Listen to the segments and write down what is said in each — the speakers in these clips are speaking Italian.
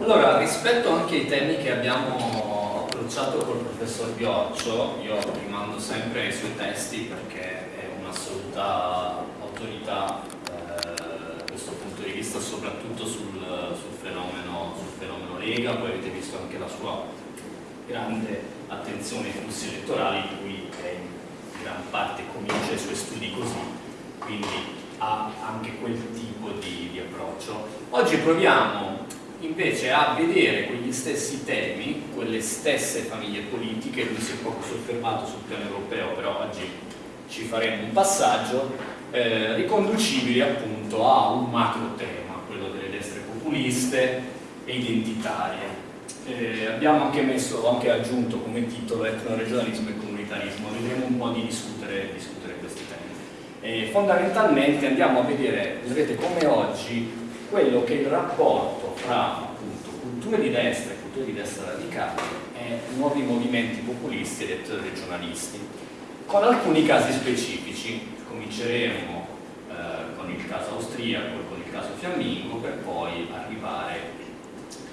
Allora, rispetto anche ai temi che abbiamo approcciato col professor Bioccio, io rimando sempre ai suoi testi perché è un'assoluta autorità eh, questo punto di vista, soprattutto sul, sul, fenomeno, sul fenomeno Lega, poi avete visto anche la sua grande attenzione ai flussi elettorali, cui è in gran parte comincia i suoi studi così, quindi ha anche quel tipo di, di approccio. Oggi proviamo invece a vedere quegli stessi temi, quelle stesse famiglie politiche, lui si è poco soffermato sul piano europeo, però oggi ci faremo un passaggio, eh, riconducibili appunto a un macro tema, quello delle destre populiste e identitarie. Eh, abbiamo anche messo, anche aggiunto come titolo etnoregionalismo e comunitarismo, vedremo un po' di discutere, discutere questi temi. Eh, fondamentalmente andiamo a vedere, vedrete come oggi quello che il rapporto fra appunto, culture di destra e culture di destra radicali e nuovi movimenti populisti ed regionalisti, con alcuni casi specifici. Cominceremo eh, con il caso austriaco e con il caso fiammingo per poi arrivare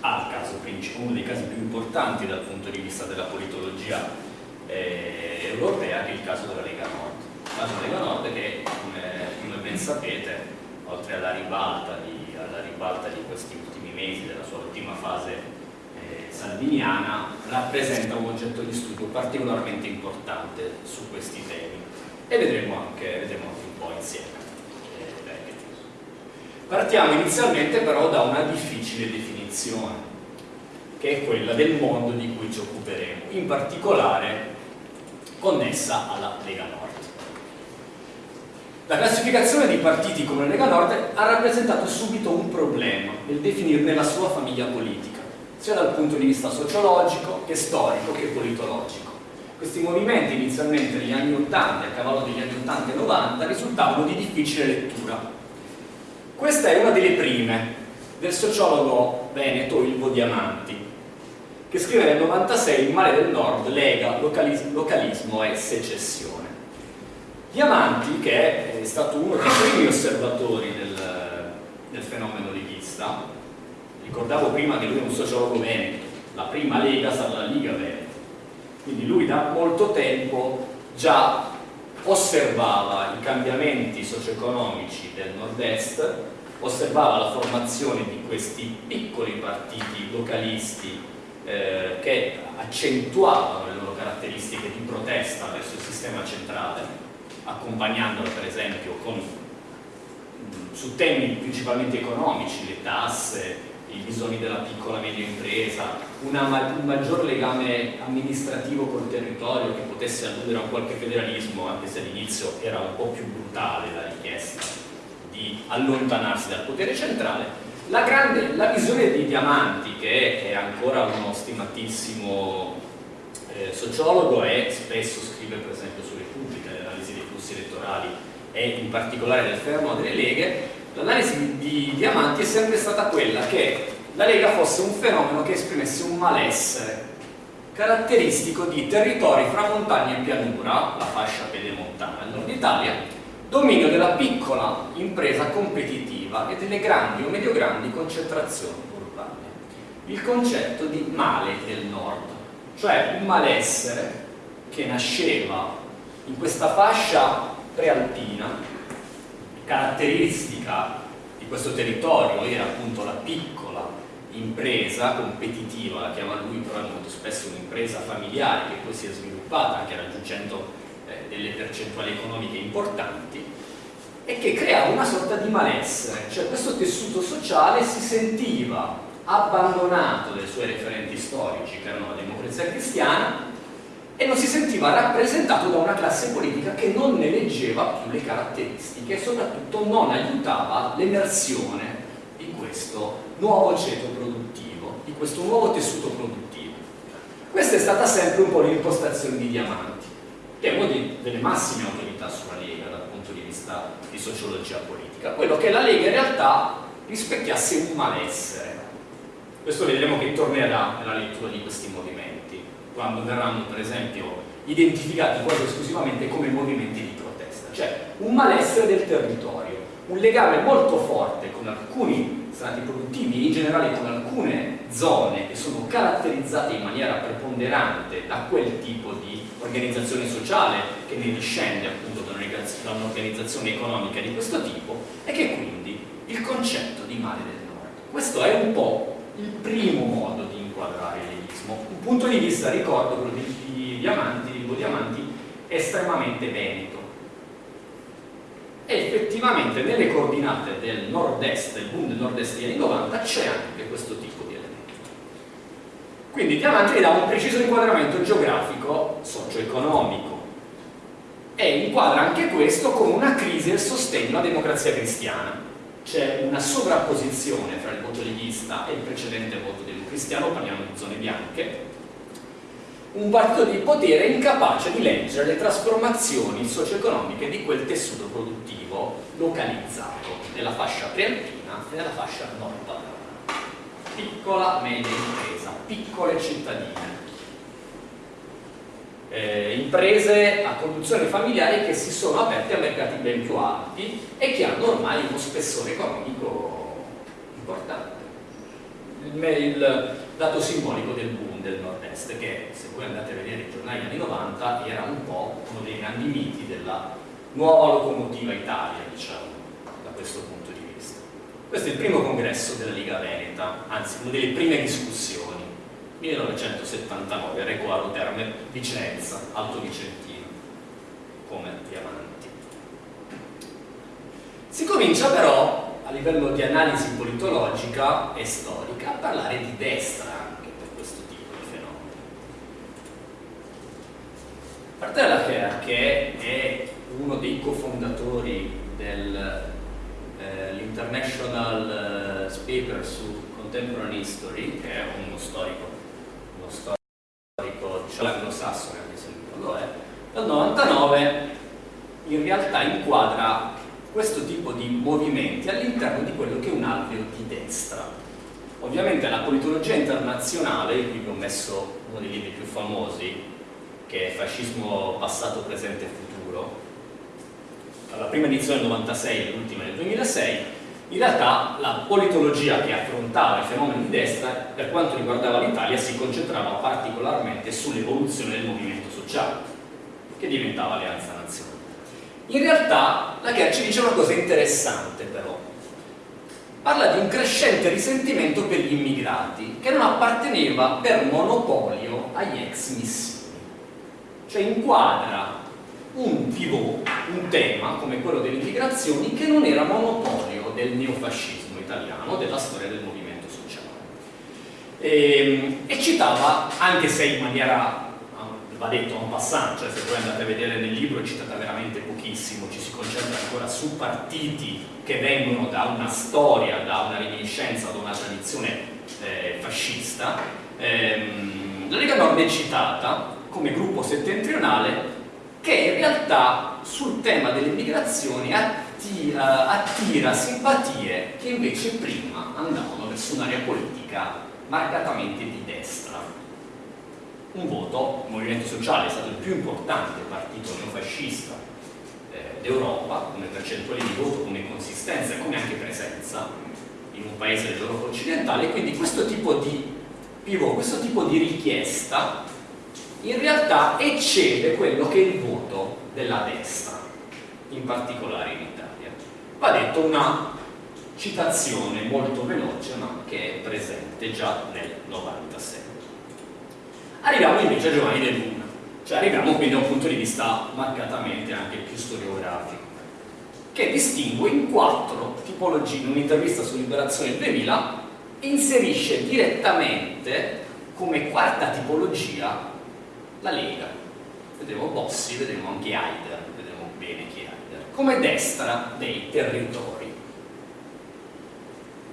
al caso principale, uno dei casi più importanti dal punto di vista della politologia eh, europea, che è il caso della Lega Nord. Il caso della Lega Nord che, come, come ben sapete, oltre alla ribalta di alla ribalta di questi ultimi mesi della sua ultima fase eh, salviniana rappresenta un oggetto di studio particolarmente importante su questi temi. E vedremo anche, vedremo anche un po' insieme eh, partiamo inizialmente però da una difficile definizione che è quella del mondo di cui ci occuperemo in particolare connessa alla Lega Nord la classificazione dei partiti come Lega Nord ha rappresentato subito un problema nel definirne la sua famiglia politica, sia dal punto di vista sociologico che storico che politologico. Questi movimenti inizialmente negli anni 80, a cavallo degli anni 80 e 90, risultavano di difficile lettura. Questa è una delle prime del sociologo veneto Ilvo Diamanti, che scrive nel 96 Il male del nord, lega, localismo e secessione. Diamanti, che è stato uno dei primi osservatori del, del fenomeno leghista, ricordavo prima che lui è un sociologo veneto, la prima lega sarà la Liga Veneto, quindi lui da molto tempo già osservava i cambiamenti socio-economici del nord-est, osservava la formazione di questi piccoli partiti localisti eh, che accentuavano le loro caratteristiche di protesta verso il sistema centrale accompagnandola per esempio con, mm, su temi principalmente economici, le tasse, i bisogni della piccola e media impresa, una, un maggior legame amministrativo col territorio che potesse alludere a qualche federalismo, anche se all'inizio era un po' più brutale la richiesta di allontanarsi dal potere centrale. La, grande, la visione di Diamanti, che è ancora uno stimatissimo eh, sociologo e spesso scrive per esempio su flussi elettorali e in particolare del fermo delle leghe, l'analisi di Diamanti è sempre stata quella che la Lega fosse un fenomeno che esprimesse un malessere caratteristico di territori fra montagna e pianura, la fascia pedemontana del nord Italia, dominio della piccola impresa competitiva e delle grandi o medio-grandi concentrazioni urbane. Il concetto di male del nord, cioè un malessere che nasceva in questa fascia prealpina, caratteristica di questo territorio era appunto la piccola impresa competitiva, la chiama lui però molto spesso un'impresa familiare che poi si è sviluppata anche raggiungendo eh, delle percentuali economiche importanti e che creava una sorta di malessere, cioè questo tessuto sociale si sentiva abbandonato dai suoi referenti storici che erano la democrazia cristiana e non si sentiva rappresentato da una classe politica che non ne leggeva più le caratteristiche e soprattutto non aiutava l'emersione di questo nuovo ceto produttivo, di questo nuovo tessuto produttivo. Questa è stata sempre un po' l'impostazione di Diamanti, che è una delle massime autorità sulla Lega dal punto di vista di sociologia politica, quello che la Lega in realtà rispecchiasse un malessere. Questo vedremo che tornerà nella lettura di questi movimenti quando verranno per esempio identificati quasi esclusivamente come movimenti di protesta, cioè un malessere del territorio, un legame molto forte con alcuni strati produttivi e in generale con alcune zone che sono caratterizzate in maniera preponderante da quel tipo di organizzazione sociale che ne discende appunto da un'organizzazione economica di questo tipo e che quindi il concetto di mare del nord. Questo è un po' il primo modo di inquadrare l'elismo. Un punto di vista, ricordo, quello di, di Diamanti, di Diamanti, estremamente veneto. E effettivamente nelle coordinate del nord-est, del del nord-est degli anni 90, c'è anche questo tipo di elemento. Quindi Diamanti gli dà un preciso inquadramento geografico, socio-economico, e inquadra anche questo con una crisi del sostegno alla democrazia cristiana c'è una sovrapposizione fra il voto leghista e il precedente voto democristiano, parliamo di zone bianche, un partito di potere incapace di leggere le trasformazioni socio-economiche di quel tessuto produttivo localizzato nella fascia prealpina e nella fascia nord padana. Piccola, media impresa, piccole cittadine, eh, imprese a conduzione familiare che si sono aperte a mercati ben più alti e che hanno ormai uno spessore economico importante. Il, il dato simbolico del boom del nord-est, che se voi andate a vedere i giornali anni 90 era un po' uno dei grandi miti della nuova locomotiva Italia, diciamo, da questo punto di vista. Questo è il primo congresso della Liga Veneta, anzi una delle prime discussioni 1979, Recuaro Terme, Vicenza, Alto Vicentino, come Diamanti. Si comincia però, a livello di analisi politologica e storica, a parlare di destra anche per questo tipo di fenomeni. Martella Kerr, che è uno dei cofondatori dell'International eh, Paper su Contemporary History, che è uno storico storico cioè anglosassone, non lo è, dal 99 in realtà inquadra questo tipo di movimenti all'interno di quello che è un alveo di destra. Ovviamente la politologia internazionale, qui vi ho messo uno dei libri più famosi, che è Fascismo passato, presente e futuro, la prima edizione del 96 e l'ultima del 2006, in realtà la politologia che affrontava i fenomeni di destra per quanto riguardava l'Italia si concentrava particolarmente sull'evoluzione del movimento sociale che diventava Alleanza Nazionale. In realtà la Kerr ci dice una cosa interessante però parla di un crescente risentimento per gli immigrati che non apparteneva per monopolio agli ex missioni cioè inquadra un pivot, un tema come quello delle immigrazioni che non era monopolio del neofascismo italiano, della storia del movimento sociale. E, ehm, e citava, anche se in maniera va detto en passant, cioè se voi andate a vedere nel libro è citata veramente pochissimo, ci si concentra ancora su partiti che vengono da una storia, da una reminiscenza, da una tradizione eh, fascista. Ehm, la Lega Nord è citata come gruppo settentrionale che in realtà sul tema delle migrazioni attira, attira simpatie che invece prima andavano verso un'area politica marcatamente di destra. Un voto, il Movimento Sociale è stato il più importante partito neofascista eh, d'Europa come percentuale di voto, come consistenza e come anche presenza in un paese dell'Europa occidentale quindi questo tipo di pivot, questo tipo di richiesta in realtà eccede quello che è il voto della destra, in particolare in Italia. Va detto una citazione molto veloce ma che è presente già nel 96. Arriviamo invece a Giovanni De Luna, cioè arriviamo quindi da un punto di vista marcatamente anche più storiografico, che distingue in quattro tipologie, in un'intervista su Liberazione 2000, inserisce direttamente come quarta tipologia la Lega, vedremo Bossi, vedremo anche Haider, vedremo bene chi è Haider, come destra dei territori.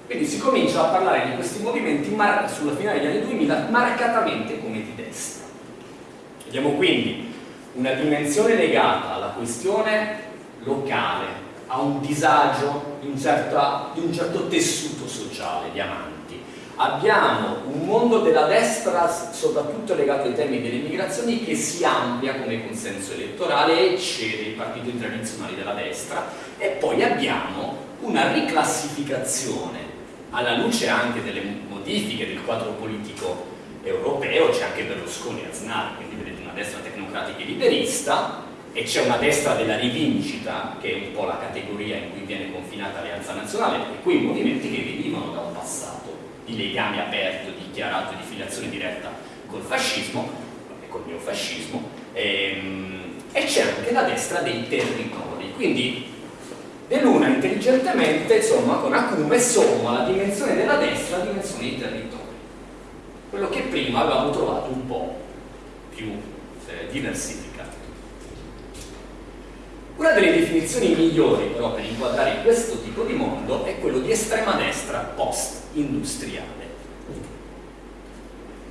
Quindi si comincia a parlare di questi movimenti sulla finale degli anni 2000 marcatamente come di destra. Vediamo quindi una dimensione legata alla questione locale, a un disagio di un certo, di un certo tessuto sociale, diamante abbiamo un mondo della destra soprattutto legato ai temi delle migrazioni che si amplia come consenso elettorale e cede i partiti tradizionali della destra. E poi abbiamo una riclassificazione alla luce anche delle modifiche del quadro politico europeo, c'è anche Berlusconi e Aznar, quindi vedete una destra tecnocratica e liberista, e c'è una destra della rivincita, che è un po' la categoria in cui viene confinata l'Alleanza Nazionale, e quei movimenti che venivano da un passato di legame aperto, dichiarato, di filiazione diretta col fascismo, e col neofascismo, ehm, e c'è anche la destra dei territori, quindi De Luna intelligentemente, insomma, con acume somma la dimensione della destra alla dimensione dei territori. Quello che prima avevamo trovato un po' più eh, diversificato. Una delle definizioni migliori però per inquadrare questo tipo di mondo è quello di estrema destra post-industriale.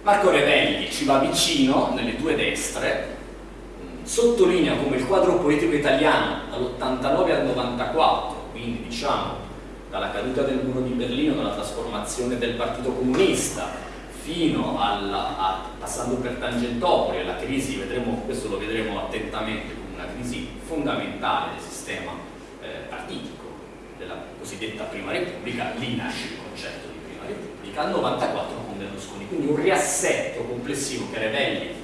Marco Revelli ci va vicino nelle due destre sottolinea come il quadro poetico italiano dall'89 al 94, quindi diciamo dalla caduta del muro di Berlino, dalla trasformazione del Partito Comunista, fino alla, a, passando per Tangentopoli, alla crisi, vedremo, questo lo vedremo attentamente, come una crisi fondamentale del sistema eh, partitico della cosiddetta Prima Repubblica, lì nasce il concetto Repubblica, al 94 con Berlusconi, quindi un riassetto complessivo che Revelli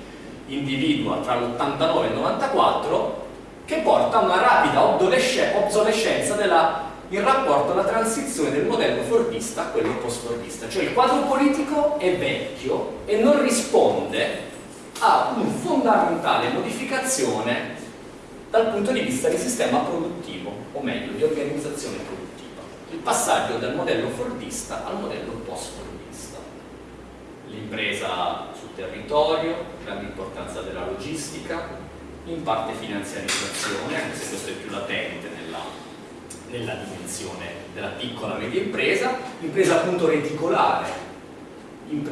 individua tra l'89 e il 94 che porta a una rapida obsolescenza della, in rapporto alla transizione del modello fordista a quello post-fordista. Cioè il quadro politico è vecchio e non risponde a una fondamentale modificazione dal punto di vista di sistema produttivo, o meglio, di organizzazione produttiva. Passaggio dal modello fordista al modello post-fordista. L'impresa territorio, grande importanza della logistica, in parte finanziarizzazione, anche se questo è più latente nella, nella dimensione della piccola media impresa, impresa appunto reticolare,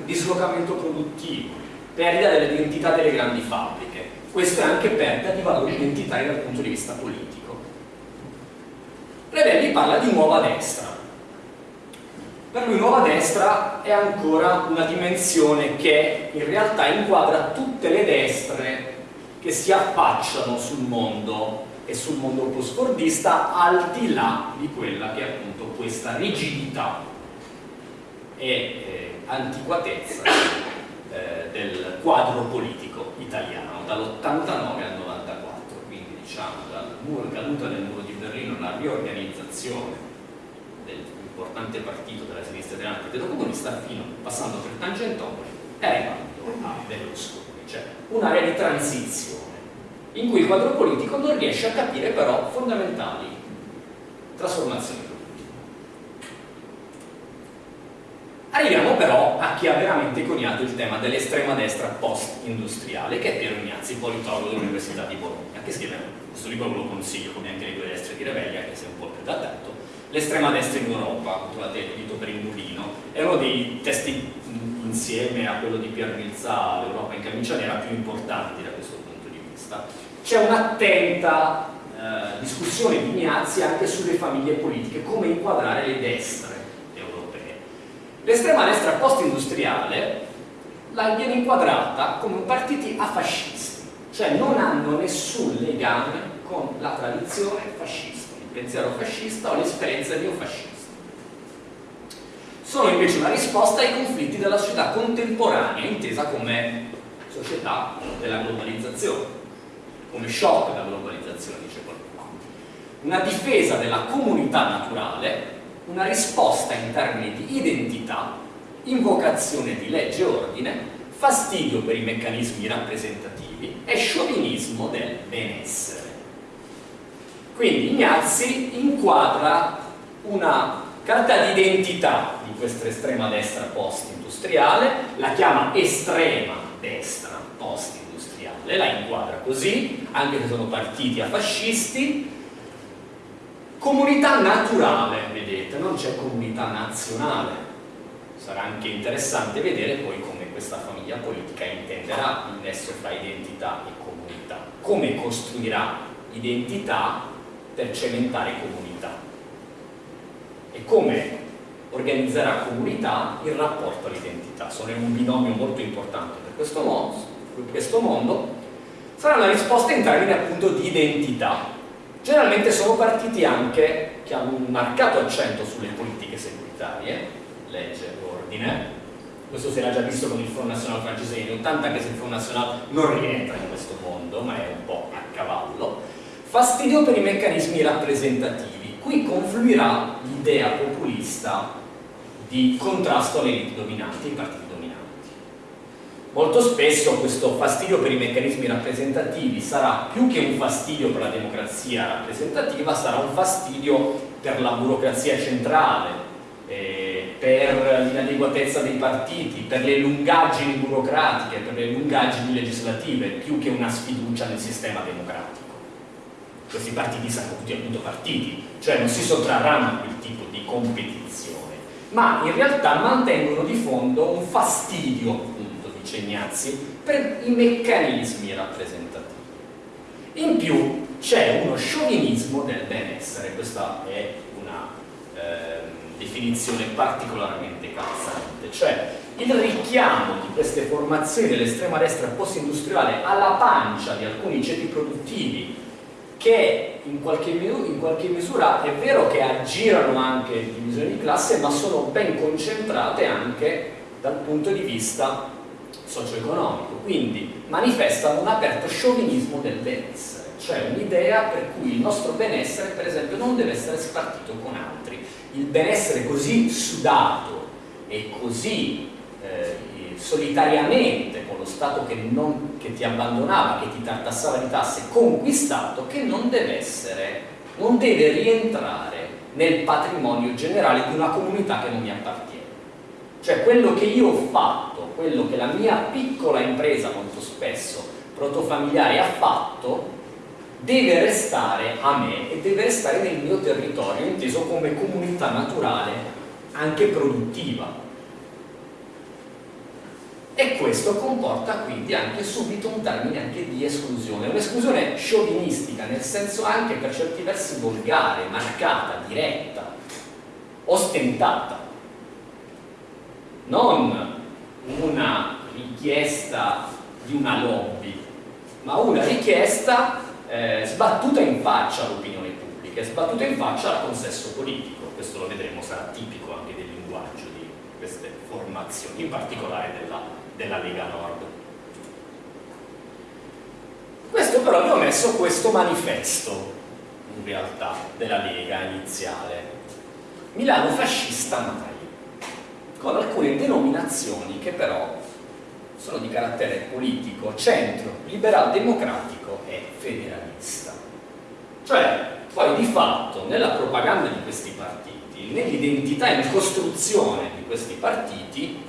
dislocamento produttivo, perdita dell'identità delle grandi fabbriche. Questo è anche perdita di valori identitari dal punto di vista politico. Revelli parla di nuova destra, per lui nuova destra è ancora una dimensione che in realtà inquadra tutte le destre che si affacciano sul mondo e sul mondo post-fordista al di là di quella che è appunto questa rigidità e eh, antiquatezza eh, del quadro politico italiano dall'89 al 94 quindi diciamo dal muro, caduta del muro riorganizzazione importante partito della sinistra italiana, Partito Comunista, fino passando per Tangentopoli e arrivando a Berlusconi, cioè un'area di transizione in cui il quadro politico non riesce a capire però fondamentali trasformazioni. Arriviamo però a chi ha veramente coniato il tema dell'estrema destra post-industriale, che è Piero Ignazzi, politologo dell'Università di Bologna, che scrive questo libro ve lo consiglio, come anche le due destre di Revelli, anche se è un po' più datato, l'estrema destra in Europa, trovate il dito per il mulino, è uno dei testi insieme a quello di Pier Milza, l'Europa in camicia nera, più importanti da questo punto di vista. C'è un'attenta eh, discussione di Ignazzi anche sulle famiglie politiche, come inquadrare le destre europee. L'estrema destra post-industriale viene inquadrata come partiti afascisti, cioè non hanno nessun legame con la tradizione fascista pensiero fascista o l'esperienza neofascista. Sono invece una risposta ai conflitti della società contemporanea, intesa come società della globalizzazione, come shock della globalizzazione, dice qualcuno. Una difesa della comunità naturale, una risposta in termini di identità, invocazione di legge e ordine, fastidio per i meccanismi rappresentativi e sciovinismo del benessere. Quindi Ignazzi inquadra una carta di identità di questa estrema destra post-industriale, la chiama estrema destra post-industriale, la inquadra così, anche se sono partiti a fascisti, comunità naturale, vedete, non c'è comunità nazionale. Sarà anche interessante vedere poi come questa famiglia politica intenderà il nesso tra identità e comunità, come costruirà identità per cementare comunità e come organizzerà comunità in rapporto all'identità. Sono un binomio molto importante per questo mondo, per questo mondo. Sarà una risposta in termini appunto di identità. Generalmente sono partiti anche che hanno un marcato accento sulle politiche securitarie, legge ordine. Questo si era già visto con il Front National francese negli 80, anche se il Front National non rientra in questo mondo, ma è un po' a cavallo. Fastidio per i meccanismi rappresentativi. Qui confluirà l'idea populista di contrasto alle elite dominanti, ai partiti dominanti. Molto spesso questo fastidio per i meccanismi rappresentativi sarà più che un fastidio per la democrazia rappresentativa, sarà un fastidio per la burocrazia centrale, per l'inadeguatezza dei partiti, per le lungaggini burocratiche, per le lungaggini legislative, più che una sfiducia nel sistema democratico. Questi partiti saranno tutti appunto partiti, cioè non si sottrarranno a quel tipo di competizione, ma in realtà mantengono di fondo un fastidio, appunto, dice Ignazzi, per i meccanismi rappresentativi. In più c'è uno sciovinismo del benessere, questa è una eh, definizione particolarmente calzante, cioè il richiamo di queste formazioni dell'estrema destra post-industriale alla pancia di alcuni ceti produttivi che in qualche, in qualche, misura è vero che aggirano anche divisioni di classe ma sono ben concentrate anche dal punto di vista socio-economico. Quindi manifestano un aperto sciovinismo del benessere cioè un'idea per cui il nostro benessere per esempio non deve essere spartito con altri il benessere così sudato e così eh, solitariamente con lo Stato che, non, che, ti abbandonava, che ti tartassava di tasse, conquistato, che non deve essere, non deve rientrare nel patrimonio generale di una comunità che non mi appartiene. Cioè quello che io ho fatto, quello che la mia piccola impresa molto spesso protofamiliare ha fatto, deve restare a me e deve restare nel mio territorio, inteso come comunità naturale, anche produttiva. E questo comporta quindi anche subito un termine anche di esclusione, un'esclusione sciovinistica, nel senso anche per certi versi volgare, marcata, diretta, ostentata. Non una richiesta di una lobby, ma una richiesta eh, sbattuta in faccia all'opinione pubblica, sbattuta in faccia al consesso politico, questo lo vedremo, sarà tipico anche del linguaggio di queste formazioni, in particolare della, della Lega Nord. Questo però vi ho messo questo manifesto, in realtà, della Lega iniziale. Milano fascista mai, con alcune denominazioni che però sono di carattere politico, centro, liberal democratico e federalista. Cioè, poi di fatto, nella propaganda di questi partiti, nell'identità e nella costruzione di questi partiti,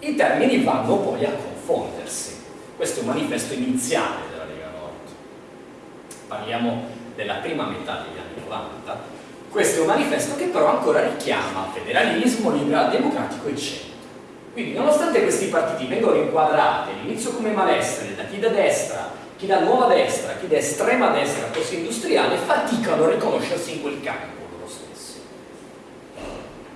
i termini vanno poi a confondersi. Questo è un manifesto iniziale della Lega Nord. Parliamo della prima metà degli anni 90. Questo è un manifesto che però ancora richiama federalismo, liberal democratico e centro quindi nonostante questi partiti vengano inquadrati all'inizio come malessere da chi da destra, chi da nuova destra, chi da estrema destra post-industriale, faticano a riconoscersi in quel campo loro stessi.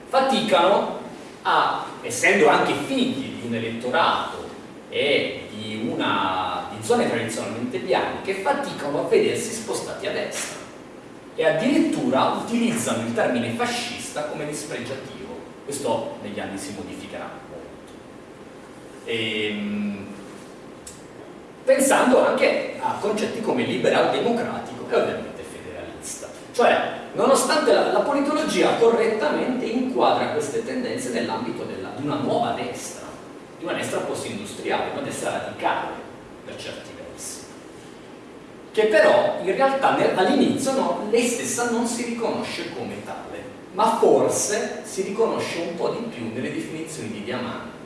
Faticano a, essendo anche figli di un elettorato e di, una, di zone tradizionalmente bianche, faticano a vedersi spostati a destra e addirittura utilizzano il termine fascista come dispregiativo. Questo negli anni si modificherà. Ehm, pensando anche a concetti come liberal democratico e ovviamente federalista. Cioè, nonostante la, la politologia correttamente inquadra queste tendenze nell'ambito di una nuova destra, di una destra post-industriale, una destra radicale per certi versi, che però in realtà all'inizio no, lei stessa non si riconosce come tale, ma forse si riconosce un po' di più nelle definizioni di diamante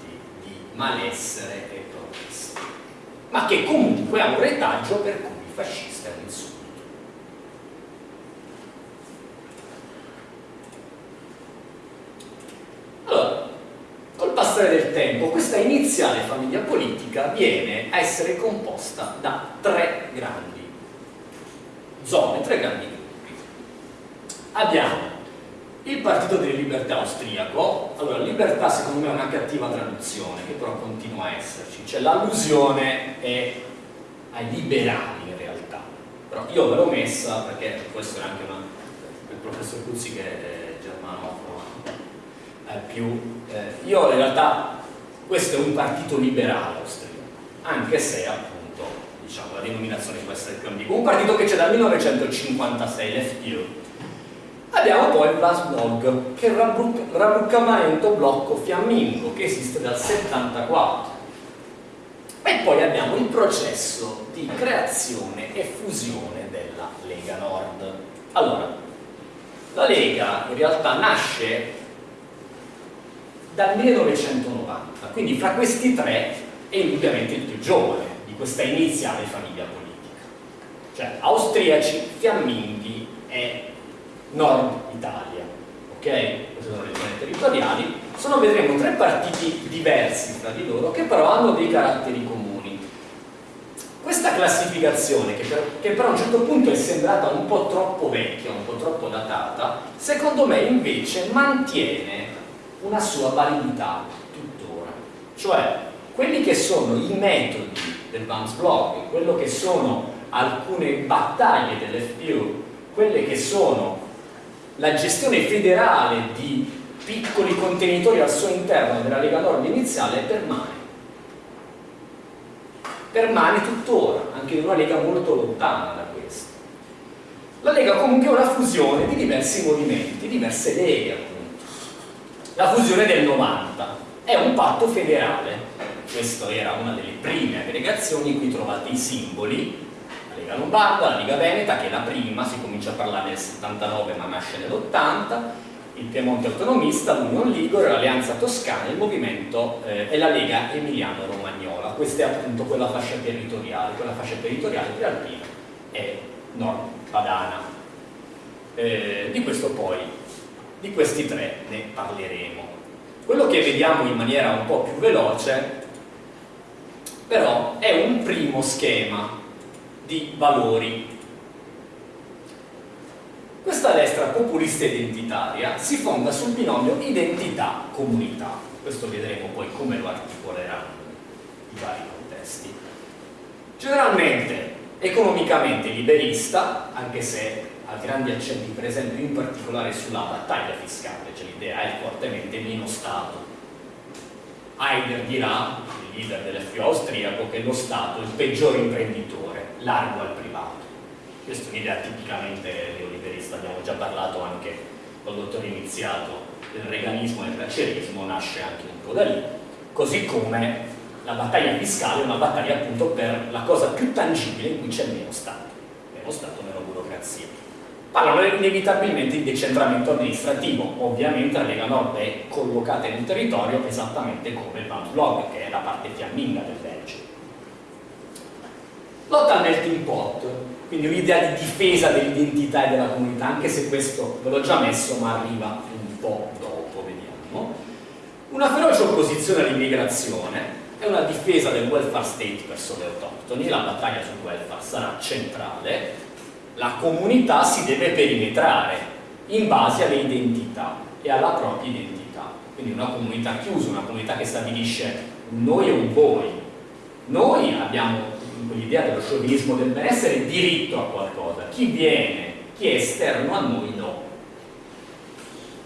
malessere e protesta, ma che comunque ha un retaggio per cui fascista è un insulto. Allora, col passare del tempo, questa iniziale famiglia politica viene a essere composta da tre grandi zone, tre grandi gruppi. Abbiamo il Partito delle Libertà austriaco, allora libertà secondo me è una cattiva traduzione, che però continua a esserci, cioè l'allusione è ai liberali in realtà, però io ve l'ho messa perché può essere anche una, il professor Cuzzi che è germanofono, al più... Eh, io in realtà questo è un partito liberale austriaco, anche se appunto diciamo, la denominazione può essere più ambigua. Un partito che c'è dal 1956, l'FPU. Abbiamo poi il Blasblog, che è il rabbruccamento blocco fiammingo, che esiste dal 74. E poi abbiamo il processo di creazione e fusione della Lega Nord. Allora, la Lega in realtà nasce dal 1990, quindi fra questi tre è indubbiamente il più giovane di questa iniziale famiglia politica. Cioè austriaci, fiamminghi e nord Italia. Ok? Queste sono le zone territoriali. Sono, vedremo, tre partiti diversi tra di loro che però hanno dei caratteri comuni questa classificazione, che, per, che però a un certo punto è sembrata un po' troppo vecchia, un po' troppo datata, secondo me invece mantiene una sua validità tuttora. Cioè, quelli che sono i metodi del Vance Blog, quello che sono alcune battaglie dell'FPU, quelle che sono la gestione federale di piccoli contenitori al suo interno della Lega Nord iniziale permane permane tuttora, anche in una lega molto lontana da questo. La lega comunque è una fusione di diversi movimenti, diverse leghe appunto. La fusione del 90 è un patto federale, questa era una delle prime aggregazioni in cui trovate i simboli, Lega Lombarda, la Lega Veneta che è la prima, si comincia a parlare nel 79 ma nasce nell'80, il Piemonte autonomista, l'Unione Ligure, l'Alleanza Toscana, il movimento eh, e la Lega Emiliano-Romagnola. Questa è appunto quella fascia territoriale, quella fascia territoriale prealpina e nord padana. Eh, di questo poi, di questi tre ne parleremo. Quello che vediamo in maniera un po' più veloce però è un primo schema di valori questa destra populista identitaria si fonda sul binomio identità-comunità. Questo vedremo poi come lo articoleranno i vari contesti. Generalmente economicamente liberista, anche se ha grandi accenti per esempio in particolare sulla battaglia fiscale, cioè l'idea è fortemente meno Stato. Heidegger dirà, il leader dell'FPO austriaco, che lo Stato è il peggiore imprenditore, largo al privato. Questa è un'idea tipicamente neoliberista, abbiamo già parlato anche col dottore iniziato del reganismo e del carcerismo, nasce anche un po' da lì, così come la battaglia fiscale è una battaglia appunto per la cosa più tangibile in cui c'è meno Stato, meno Stato, meno burocrazia. Parlano inevitabilmente di decentramento amministrativo, ovviamente la Lega Nord è collocata in un territorio esattamente come il Van Blog, che è la parte fiamminga del Belgio. Lotta al melting pot, quindi un'idea di difesa dell'identità e della comunità, anche se questo ve l'ho già messo ma arriva un po' dopo, vediamo. Una feroce opposizione all'immigrazione è una difesa del welfare state verso le autoctoni, la battaglia sul welfare sarà centrale, la comunità si deve perimetrare in base alle identità e alla propria identità, quindi una comunità chiusa, una comunità che stabilisce noi e un voi. Noi abbiamo l'idea dello sciovinismo del benessere diritto a qualcosa, chi viene, chi è esterno a noi no.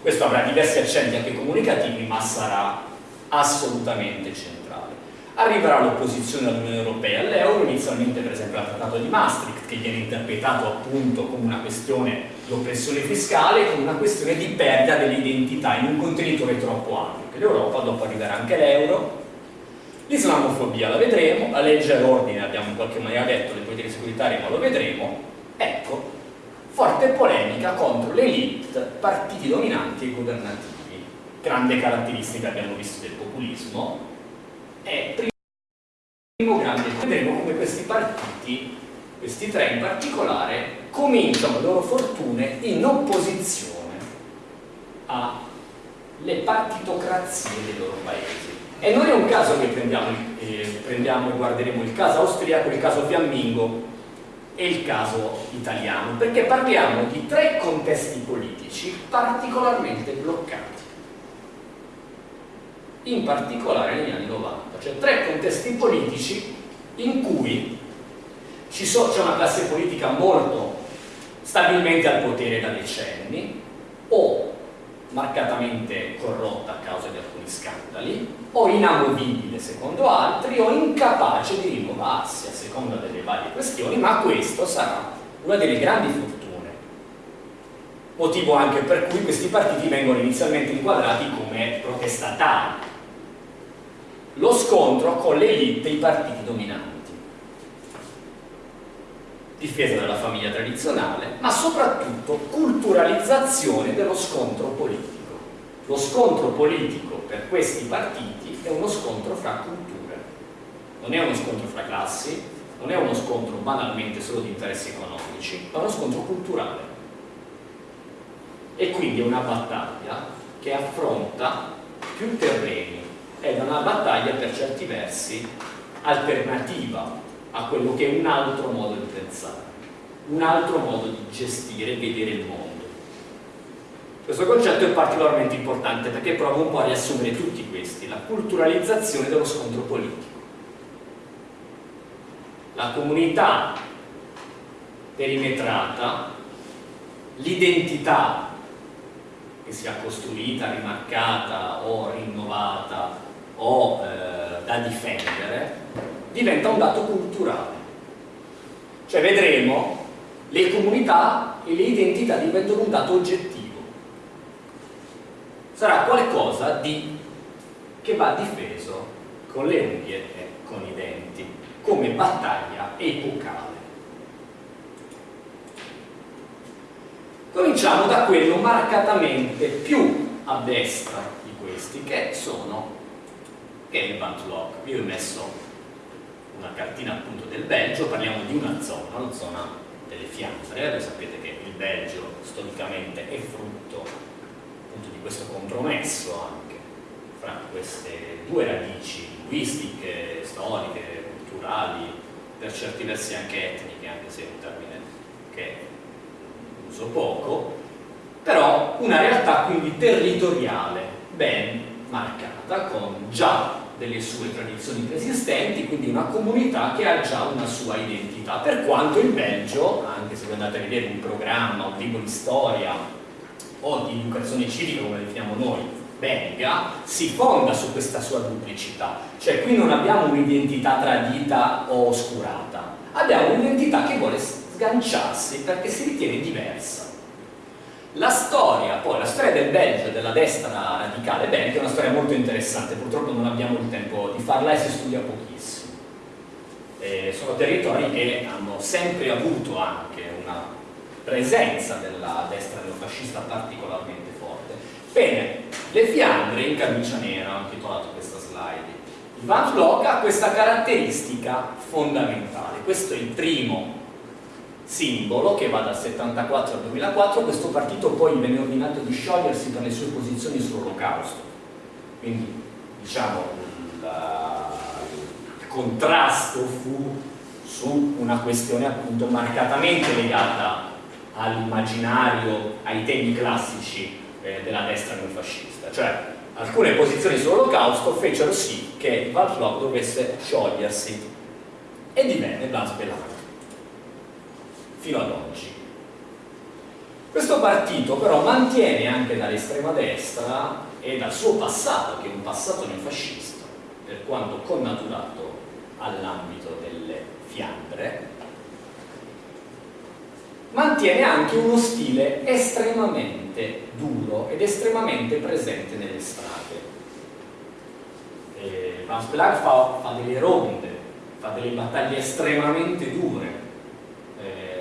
Questo avrà diversi accenti anche comunicativi, ma sarà assolutamente centrale. Arriverà l'opposizione all'Unione Europea all'euro, inizialmente per esempio al Trattato di Maastricht, che viene interpretato appunto come una questione di oppressione fiscale, come una questione di perdita dell'identità in un contenitore troppo ampio, che l'Europa dopo arriverà anche l'euro, L'islamofobia la vedremo, la legge all'ordine abbiamo in qualche maniera detto, le politiche securitarie ma lo vedremo. Ecco, forte polemica contro l'elite, partiti dominanti e governativi. Grande caratteristica abbiamo visto del populismo. E primo grande, vedremo come questi partiti, questi tre in particolare, cominciano le loro fortune in opposizione alle partitocrazie dei loro paesi e non è un caso che prendiamo, eh, prendiamo e guarderemo il caso austriaco, il caso fiammingo e il caso italiano, perché parliamo di tre contesti politici particolarmente bloccati in particolare negli anni 90, cioè tre contesti politici in cui c'è una classe politica molto stabilmente al potere da decenni o marcatamente corrotta a causa di alcuni scandali, o inamovibile secondo altri, o incapace di rinnovarsi a seconda delle varie questioni, ma questo sarà una delle grandi fortune. Motivo anche per cui questi partiti vengono inizialmente inquadrati come protestatari. Lo scontro con l'elite e i partiti dominanti difesa della famiglia tradizionale, ma soprattutto culturalizzazione dello scontro politico. Lo scontro politico per questi partiti è uno scontro fra culture, non è uno scontro fra classi, non è uno scontro banalmente solo di interessi economici, ma uno scontro culturale. E quindi è una battaglia che affronta più terreni, è una battaglia per certi versi alternativa a quello che è un altro modo di pensare, un altro modo di gestire e vedere il mondo. Questo concetto è particolarmente importante perché prova un po' a riassumere tutti questi, la culturalizzazione dello scontro politico. La comunità perimetrata, l'identità che sia costruita, rimarcata o rinnovata o eh, da difendere, diventa un dato culturale. Cioè vedremo le comunità e le identità diventano un dato oggettivo. Sarà qualcosa di, che va difeso con le unghie e con i denti, come battaglia epocale. Cominciamo da quello marcatamente più a destra di questi, che sono che è il Bantlock. Io ho messo una cartina appunto del Belgio, parliamo di una zona, la zona delle Fiandre, voi sapete che il Belgio storicamente è frutto appunto di questo compromesso anche fra queste due radici linguistiche, storiche, culturali, per certi versi anche etniche, anche se è un termine che uso poco, però una realtà quindi territoriale ben marcata con già delle sue tradizioni preesistenti, quindi una comunità che ha già una sua identità, per quanto il Belgio, anche se voi andate a vedere un programma, un libro di storia o di educazione civica come la definiamo noi, belga, si fonda su questa sua duplicità, cioè qui non abbiamo un'identità tradita o oscurata, abbiamo un'identità che vuole sganciarsi perché si ritiene diversa. La storia, poi la storia del Belgio, della destra radicale belga, è una storia molto interessante, purtroppo non abbiamo il tempo di farla e si studia pochissimo. Eh, sono territori che hanno sempre avuto anche una presenza della destra neofascista particolarmente forte. Bene, le Fiandre in camicia nera, ho titolato questa slide. Van Vlog ha questa caratteristica fondamentale, questo è il primo simbolo che va dal 74 al 2004, questo partito poi venne ordinato di sciogliersi per le sue posizioni sull'olocausto. Quindi diciamo il, il contrasto fu su una questione appunto marcatamente legata all'immaginario, ai temi classici eh, della destra neofascista, cioè alcune posizioni sull'olocausto fecero sì che Valflog dovesse sciogliersi. E divenne Blas Bellato fino ad oggi. Questo partito però mantiene anche dall'estrema destra e dal suo passato, che è un passato neofascista, per quanto connaturato all'ambito delle Fiandre, mantiene anche uno stile estremamente duro ed estremamente presente nelle strade. Eh, Van fa, fa delle ronde, fa delle battaglie estremamente dure,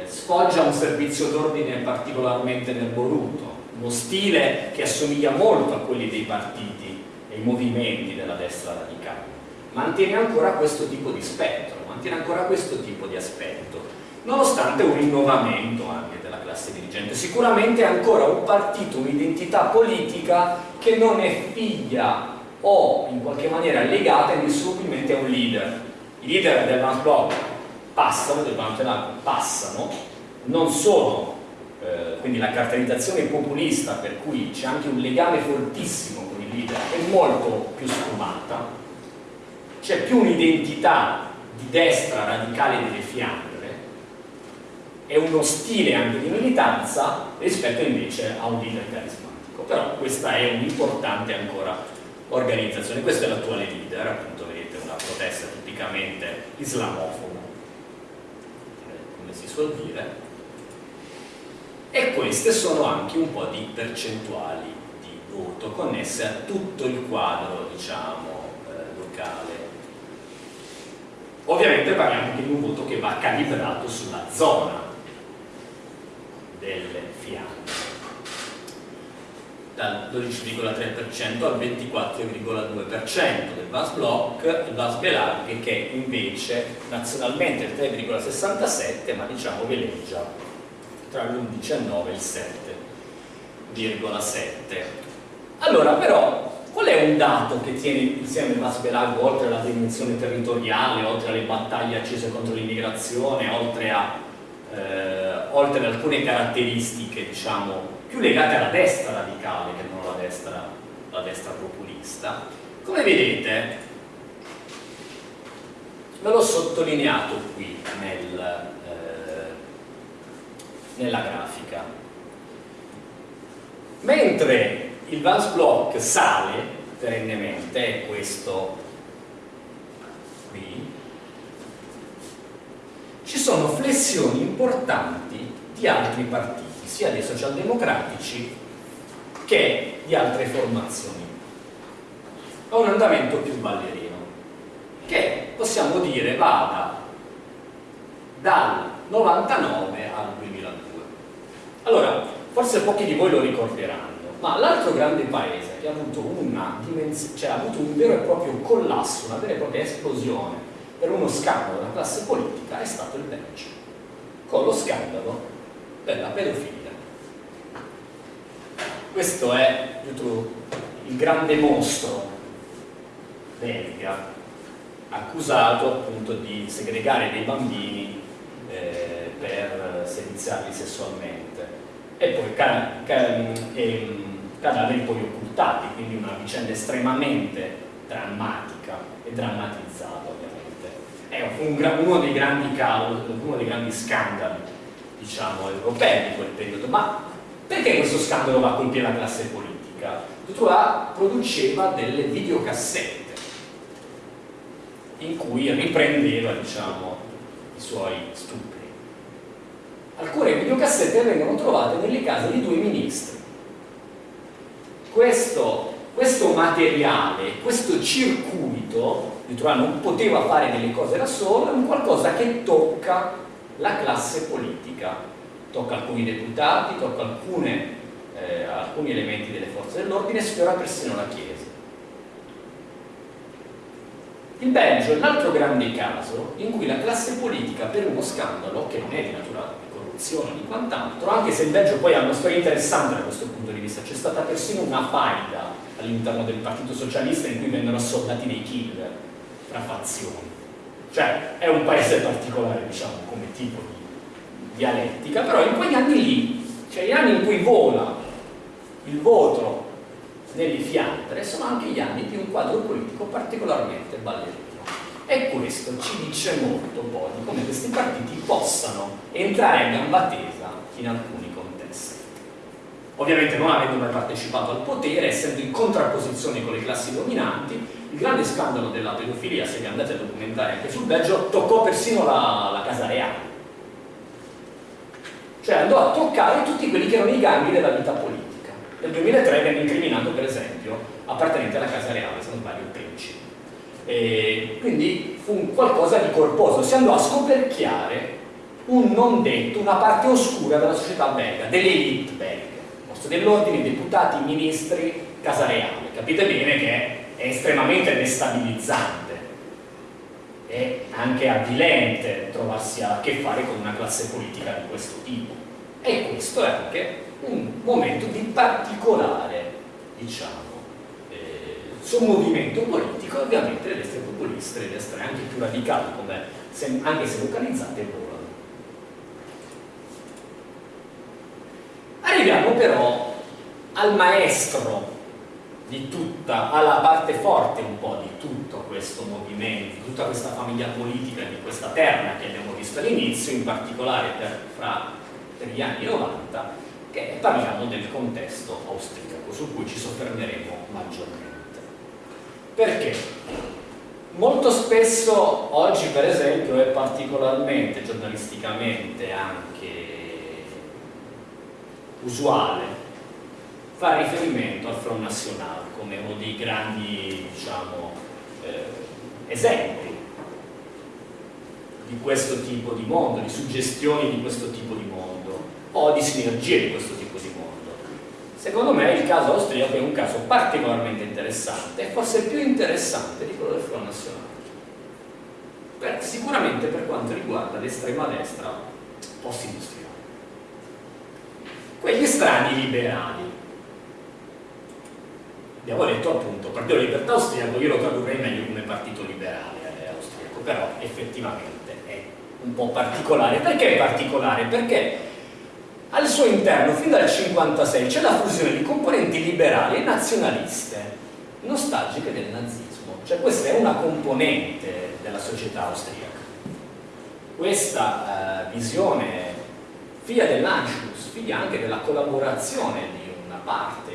sfoggia un servizio d'ordine particolarmente nerboruto, uno stile che assomiglia molto a quelli dei partiti e i movimenti della destra radicale. Mantiene ancora questo tipo di spettro, mantiene ancora questo tipo di aspetto, nonostante un rinnovamento anche della classe dirigente. Sicuramente è ancora un partito, un'identità politica che non è figlia o in qualche maniera legata indissolubilmente a un leader. I leader del Vance Block passano, del Vance passano, non sono, eh, quindi la caratterizzazione populista per cui c'è anche un legame fortissimo con il leader è molto più sfumata, c'è più un'identità di destra radicale delle Fiandre e uno stile anche di militanza rispetto invece a un leader carismatico. però questa è un'importante ancora organizzazione. Questa è l'attuale leader, appunto vedete una protesta tipicamente islamofoba, eh, come si suol dire, e queste sono anche un po' di percentuali di voto connesse a tutto il quadro, diciamo, eh, locale. Ovviamente parliamo di un voto che va calibrato sulla zona delle fiamme dal 12,3% al 24,2% del VAS Block, il VAS Belarghe che invece nazionalmente è il 3,67 ma diciamo veleggia tra l'11 e il 9 e il 7,7. Allora però qual è un dato che tiene insieme il VAS Belarghe oltre alla dimensione territoriale, oltre alle battaglie accese contro l'immigrazione, oltre, eh, oltre ad alcune caratteristiche diciamo più legate alla destra radicale che non alla destra, alla destra populista. Come vedete, ve l'ho sottolineato qui nel, eh, nella grafica. Mentre il Vance Block sale perennemente, è questo qui, ci sono flessioni importanti di altri partiti sia dei socialdemocratici che di altre formazioni. Ha un andamento più ballerino, che possiamo dire vada dal 99 al 2002. Allora, forse pochi di voi lo ricorderanno, ma l'altro grande paese che ha avuto, una cioè, ha avuto un vero e proprio collasso, una vera e propria esplosione per uno scandalo della classe politica è stato il Belgio, con lo scandalo della pedofilia. Questo è il grande mostro belga accusato appunto di segregare dei bambini eh, per seviziarli sessualmente. E poi ca ca e, cadaveri poi occultati quindi una vicenda estremamente drammatica e drammatizzata ovviamente è un, uno, dei grandi uno dei grandi scandali diciamo europei di quel periodo ma perché questo scandalo va a colpire la classe politica? Dutrois produceva delle videocassette in cui riprendeva diciamo, i suoi stupri. Alcune videocassette vengono trovate nelle case di due ministri. Questo, questo materiale, questo circuito, Dutrois non poteva fare delle cose da solo, è un qualcosa che tocca la classe politica tocca alcuni deputati, tocca alcune, eh, alcuni elementi delle forze dell'ordine sfiora persino la Chiesa. Il Belgio è l'altro grande caso in cui la classe politica per uno scandalo, che non è di natura di corruzione di quant'altro, anche se il Belgio poi ha una storia interessante da questo punto di vista, c'è stata persino una faida all'interno del Partito Socialista in cui vennero assoldati dei killer tra fazioni. Cioè è un paese particolare, diciamo, come tipo di dialettica, però in quegli anni lì, cioè gli anni in cui vola il voto nelle Fiandre, sono anche gli anni di un quadro politico particolarmente ballerino. E questo ci dice molto poi di come questi partiti possano entrare a gamba tesa in alcuni. Ovviamente non avendo mai partecipato al potere, essendo in contrapposizione con le classi dominanti, il grande scandalo della pedofilia, se vi andate a documentare anche sul Belgio, toccò persino la, la Casa Reale cioè andò a toccare tutti quelli che erano i gangli della vita politica. Nel 2003 venne incriminato per esempio appartenente alla Casa Reale, se non sbaglio il principe. E quindi fu un qualcosa di corposo, si andò a scoperchiare un non detto, una parte oscura della società belga, dell'elite belga, forse dell'ordine, deputati, ministri, Casa Reale. Capite bene che è estremamente destabilizzante è anche avvilente trovarsi a che fare con una classe politica di questo tipo e questo è anche un momento di particolare diciamo eh, sommovimento politico ovviamente le destre populiste le destre anche più radicali come anche se localizzate volano arriviamo però al maestro di tutta, alla parte forte un po' di tutto questo movimento, di tutta questa famiglia politica, di questa terra che abbiamo visto all'inizio, in particolare per, fra, per gli anni 90, che parliamo del contesto austriaco, su cui ci soffermeremo maggiormente. Perché? Molto spesso oggi per esempio è particolarmente giornalisticamente anche usuale fare riferimento al Front National come uno dei grandi diciamo, eh, esempi di questo tipo di mondo, di suggestioni di questo tipo di mondo o di sinergie di questo tipo di mondo. Secondo me il caso austriaco è un caso particolarmente interessante e forse più interessante di quello del Front Nazionale. Per, sicuramente per quanto riguarda l'estrema destra post-industriale. Quegli strani liberali. Abbiamo detto appunto, Partito Libertà Austriaco, io lo tradurrei meglio come partito liberale eh, austriaco, però effettivamente è un po' particolare. Perché è particolare? Perché al suo interno, fin dal 1956, c'è la fusione di componenti liberali e nazionaliste, nostalgiche del nazismo. Cioè questa è una componente della società austriaca. Questa eh, visione, figlia dell'Anschluss, figlia anche della collaborazione di una parte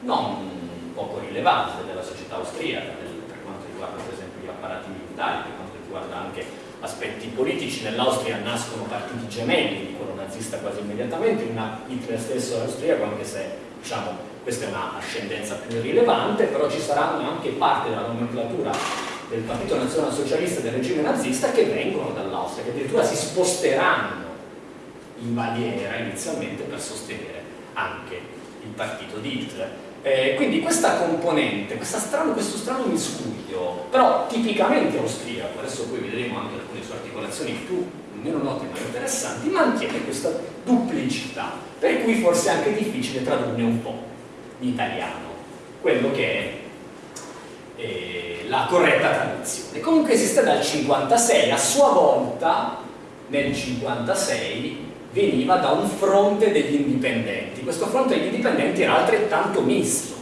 non poco rilevante della società austriaca, per quanto riguarda per esempio gli apparati militari, per quanto riguarda anche aspetti politici, nell'Austria nascono partiti gemelli di quello nazista quasi immediatamente, una Hitler stesso austriaco, anche se diciamo, questa è una ascendenza più rilevante, però ci saranno anche parte della nomenclatura del Partito Nazionalsocialista e del regime nazista che vengono dall'Austria, che addirittura si sposteranno in Baviera inizialmente per sostenere anche il partito di Hitler. Eh, quindi questa componente, questa strano, questo strano miscuglio, però tipicamente austriaco, adesso poi vedremo anche alcune sue articolazioni più meno note ma interessanti, mantiene questa duplicità, per cui forse è anche difficile tradurne un po' in italiano, quello che è eh, la corretta traduzione. Comunque esiste dal 56, a sua volta nel 56 veniva da un fronte degli indipendenti. Questo fronte degli indipendenti era altrettanto misto.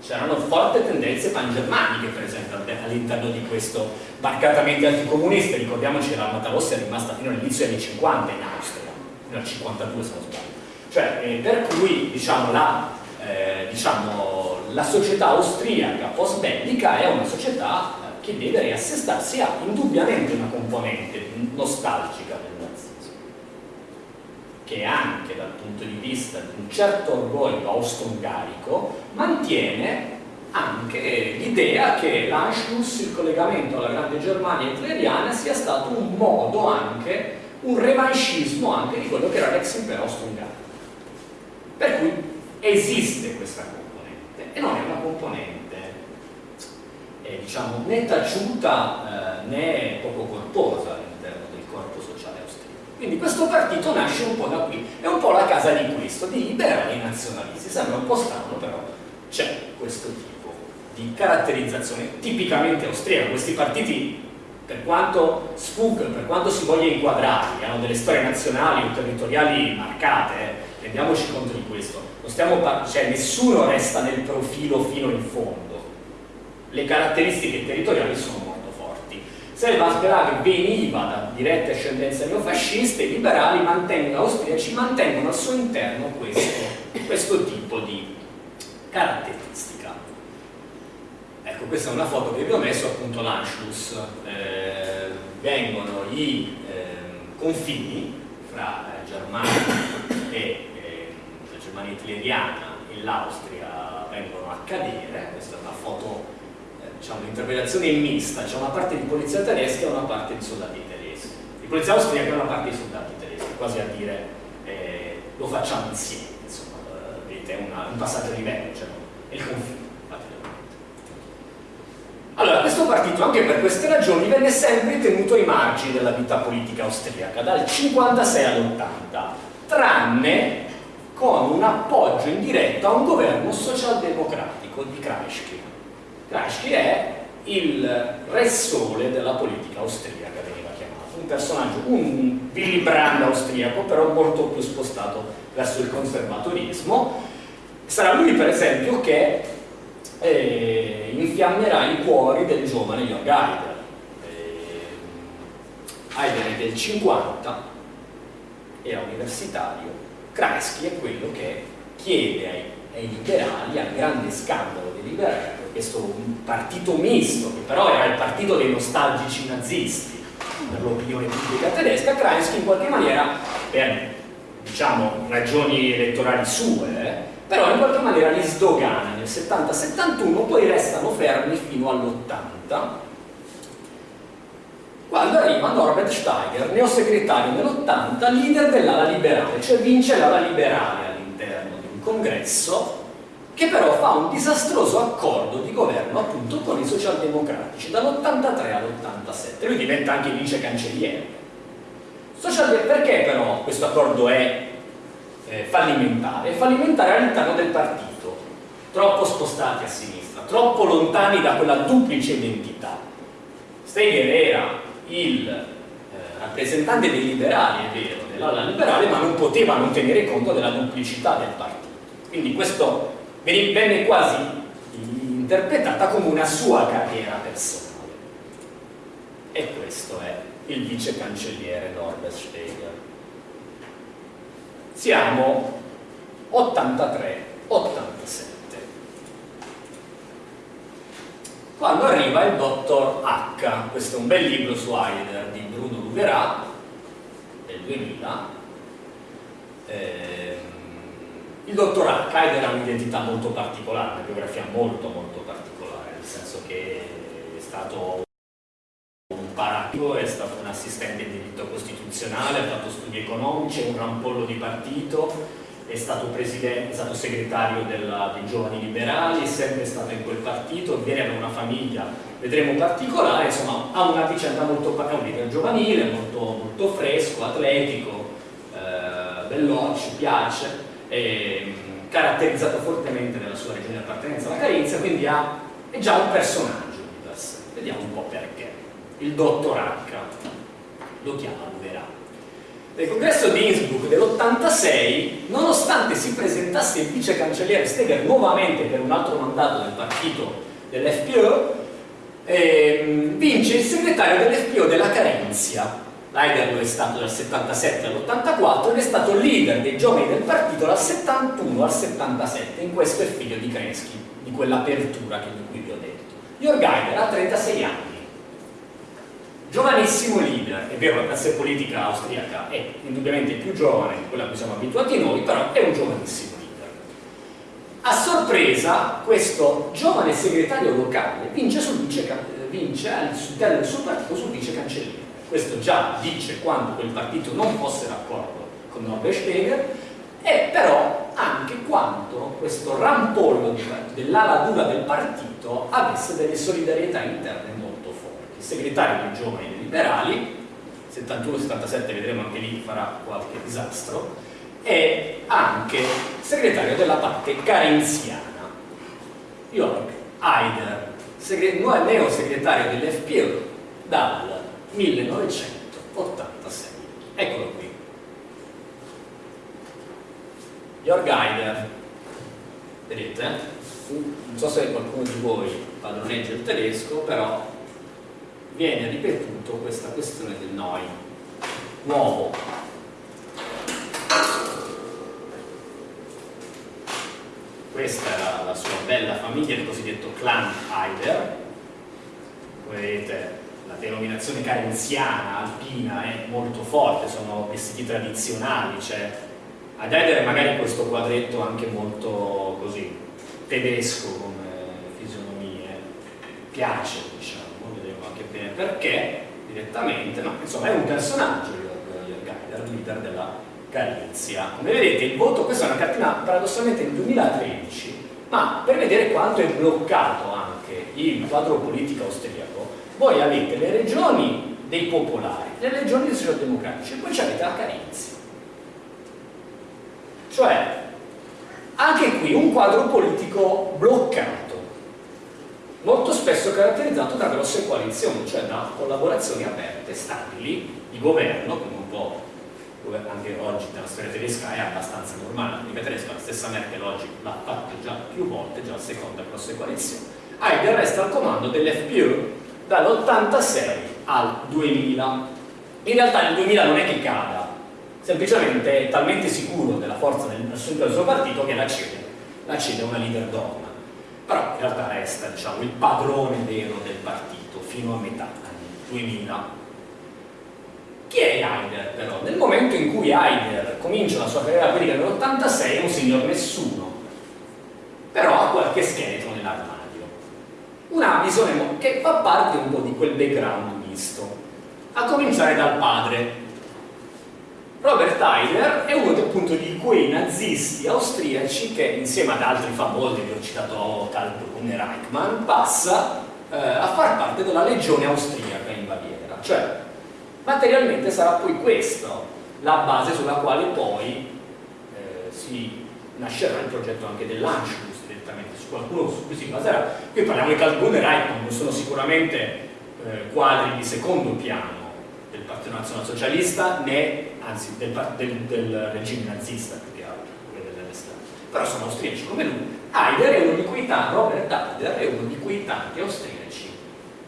C'erano forti tendenze pangermaniche, per esempio, all'interno di questo marcatamente anticomunista. Ricordiamoci che l'Armata Rossa è rimasta fino all'inizio degli anni 50 in Austria, fino al 52 se non sbaglio. Cioè, eh, per cui diciamo, la, eh, diciamo, la società austriaca post-bellica è una società eh, che deve riassestarsi a indubbiamente una componente nostalgica che anche dal punto di vista di un certo orgoglio austro-ungarico mantiene anche l'idea che l'Anschluss, il collegamento alla grande Germania hitleriana sia stato un modo anche, un revanchismo anche di quello che era l'ex impero austro-ungarico. Per cui esiste questa componente e non è una componente eh, diciamo né taciuta eh, né poco corposa quindi questo partito nasce un po' da qui, è un po' la casa di questo, di liberali nazionalisti, sembra un po' strano però c'è questo tipo di caratterizzazione tipicamente austriaca, questi partiti per quanto sfuggono, per quanto si voglia inquadrare, hanno delle storie nazionali o territoriali marcate, eh, rendiamoci conto di questo, cioè nessuno resta nel profilo fino in fondo, le caratteristiche territoriali sono Selva Sperak veniva da dirette ascendenze neofasciste, i liberali mantengono, austriaci mantengono al suo interno questo, questo tipo di caratteristica. Ecco, questa è una foto che vi ho messo, appunto l'Anschluss, eh, vengono i eh, confini fra eh, Germania e eh, la Germania hitleriana e l'Austria vengono a cadere, questa è una foto diciamo, l'interpretazione è mista, c'è una parte di polizia tedesca e una parte di soldati tedeschi. Di polizia austriaca e una parte di soldati tedeschi, quasi a dire eh, lo facciamo insieme, insomma, eh, vedete, è una, un passaggio di livello, cioè, è il confine. Allora, questo partito, anche per queste ragioni, venne sempre tenuto ai margini della vita politica austriaca, dal 56 all'80, tranne con un appoggio indiretto a un governo socialdemocratico di Kreisky Kreisky è il re sole della politica austriaca, veniva chiamato, un personaggio, un Willy Brandt austriaco, però molto più spostato verso il conservatorismo. Sarà lui, per esempio, che eh, infiammerà i cuori del giovane Jörg Haider. Eh, Haider è del 50, era universitario, Kreisky è quello che chiede ai, ai liberali, al grande scandalo dei liberali, questo partito misto, che però era il partito dei nostalgici nazisti per l'opinione pubblica tedesca, Kreisky in qualche maniera, per diciamo, ragioni elettorali sue, però in qualche maniera li sdogana. Nel 70-71, poi restano fermi fino all'80, quando arriva Norbert Steiger, neosegretario nell'80, leader dell'ala liberale, cioè vince l'ala liberale all'interno di un congresso che però fa un disastroso accordo di governo appunto con i socialdemocratici dall'83 all'87 lui diventa anche vice cancelliere. Perché però questo accordo è eh, fallimentare? è fallimentare all'interno del partito troppo spostati a sinistra troppo lontani da quella duplice identità. Steger era il eh, rappresentante dei liberali, è vero, dell'ala liberale ma non poteva non tenere conto della duplicità del partito. Quindi questo venne quasi interpretata come una sua carriera personale. E questo è il vice cancelliere Norbert Steger. Siamo 83-87. Quando arriva il dottor H, questo è un bel libro su Heidegger di Bruno Lugerat del 2000, eh, il dottor Hacker ha un'identità molto particolare, una biografia molto molto particolare, nel senso che è stato un paratico, è stato un assistente di diritto costituzionale, ha fatto studi economici, è un rampollo di partito, è stato, è stato segretario della, dei giovani liberali, è sempre stato in quel partito, viene da una famiglia, vedremo particolare, insomma ha una vicenda molto, leader giovanile, molto, molto fresco, atletico, eh, veloce, piace eh, caratterizzato fortemente nella sua regione di appartenenza alla Carinzia, quindi ha, è già un personaggio di per sé. Vediamo un po' perché. Il dottor H lo chiama Luverà. Nel congresso di Innsbruck dell'86, nonostante si presentasse il vice cancelliere Steger nuovamente per un altro mandato del partito dell'FPO, eh, vince il segretario dell'FPO della Carenzia, Heidegger è stato dal 77 all'84 ed è stato leader dei giovani del partito dal 71 al 77, in questo è figlio di Kreski, di quell'apertura di cui vi ho detto. Jörg Heidegger ha 36 anni, giovanissimo leader, è vero la classe politica austriaca è indubbiamente più giovane di quella a cui siamo abituati noi, però è un giovanissimo leader. A sorpresa, questo giovane segretario locale vince, sul vice, vince all'interno del suo partito sul vice cancelliere questo già dice quando quel partito non fosse d'accordo con Norbert Steger, e però anche quanto questo rampollo dell'ala dura del partito avesse delle solidarietà interne molto forti. Il segretario dei giovani liberali, 71-77 vedremo anche lì farà qualche disastro, e anche segretario della parte carenziana. Jörg Haider, neo segretario dell'FPO dal 1986. Eccolo qui. Jörg Haider, vedete? Non so se qualcuno di voi padroneggia il tedesco, però viene ripetuto questa questione del noi, nuovo. Questa era la sua bella famiglia, il cosiddetto clan Haider. Come vedete denominazione carenziana, alpina, è molto forte, sono vestiti tradizionali, cioè ad Eder magari questo quadretto anche molto così, tedesco come fisionomie, piace diciamo, vedremo anche bene perché direttamente, ma insomma è un personaggio Jörg leader della Galizia. Come vedete il voto, questa è una cartina paradossalmente del 2013, ma per vedere quanto è bloccato anche il quadro politico austriaco, voi avete le regioni dei popolari, le regioni dei socialdemocratici e poi avete la Carinzia. Cioè, anche qui un quadro politico bloccato, molto spesso caratterizzato da grosse coalizioni, cioè da collaborazioni aperte, stabili, di governo, come un po' anche oggi nella storia tedesca è abbastanza normale, politica tedesca, la stessa Merkel oggi l'ha fatto già più volte, già la seconda grosse coalizione. Heidegger resta al comando dell'FPÖ dall'86 al 2000. In realtà nel 2000 non è che cada, semplicemente è talmente sicuro della forza del, del suo partito che la cede, la cede a una leader donna. Però in realtà resta diciamo, il padrone vero del partito fino a metà anni 2000. Chi è Haider però? Nel momento in cui Haider comincia la sua carriera politica nell'86 è un signor nessuno, però ha qualche. Una visione che fa parte un po' di quel background misto, a cominciare dal padre, Robert Heider è uno appunto di quei nazisti austriaci che insieme ad altri famosi, vi ho citato Karl Brunner Reichmann, passa eh, a far parte della legione austriaca in Baviera. Cioè, materialmente sarà poi questa la base sulla quale poi eh, si nascerà il progetto anche dell'Anschluss qualcuno su cui si baserà. Qui parliamo di Karl Brunner Reichmann, non sono sicuramente eh, quadri di secondo piano, del Partito Nazionalsocialista né, anzi, del, del, del, regime nazista più che altro, però sono austriaci come lui. Heider è uno di quei tanti, Robert Heider è uno di quei tanti austriaci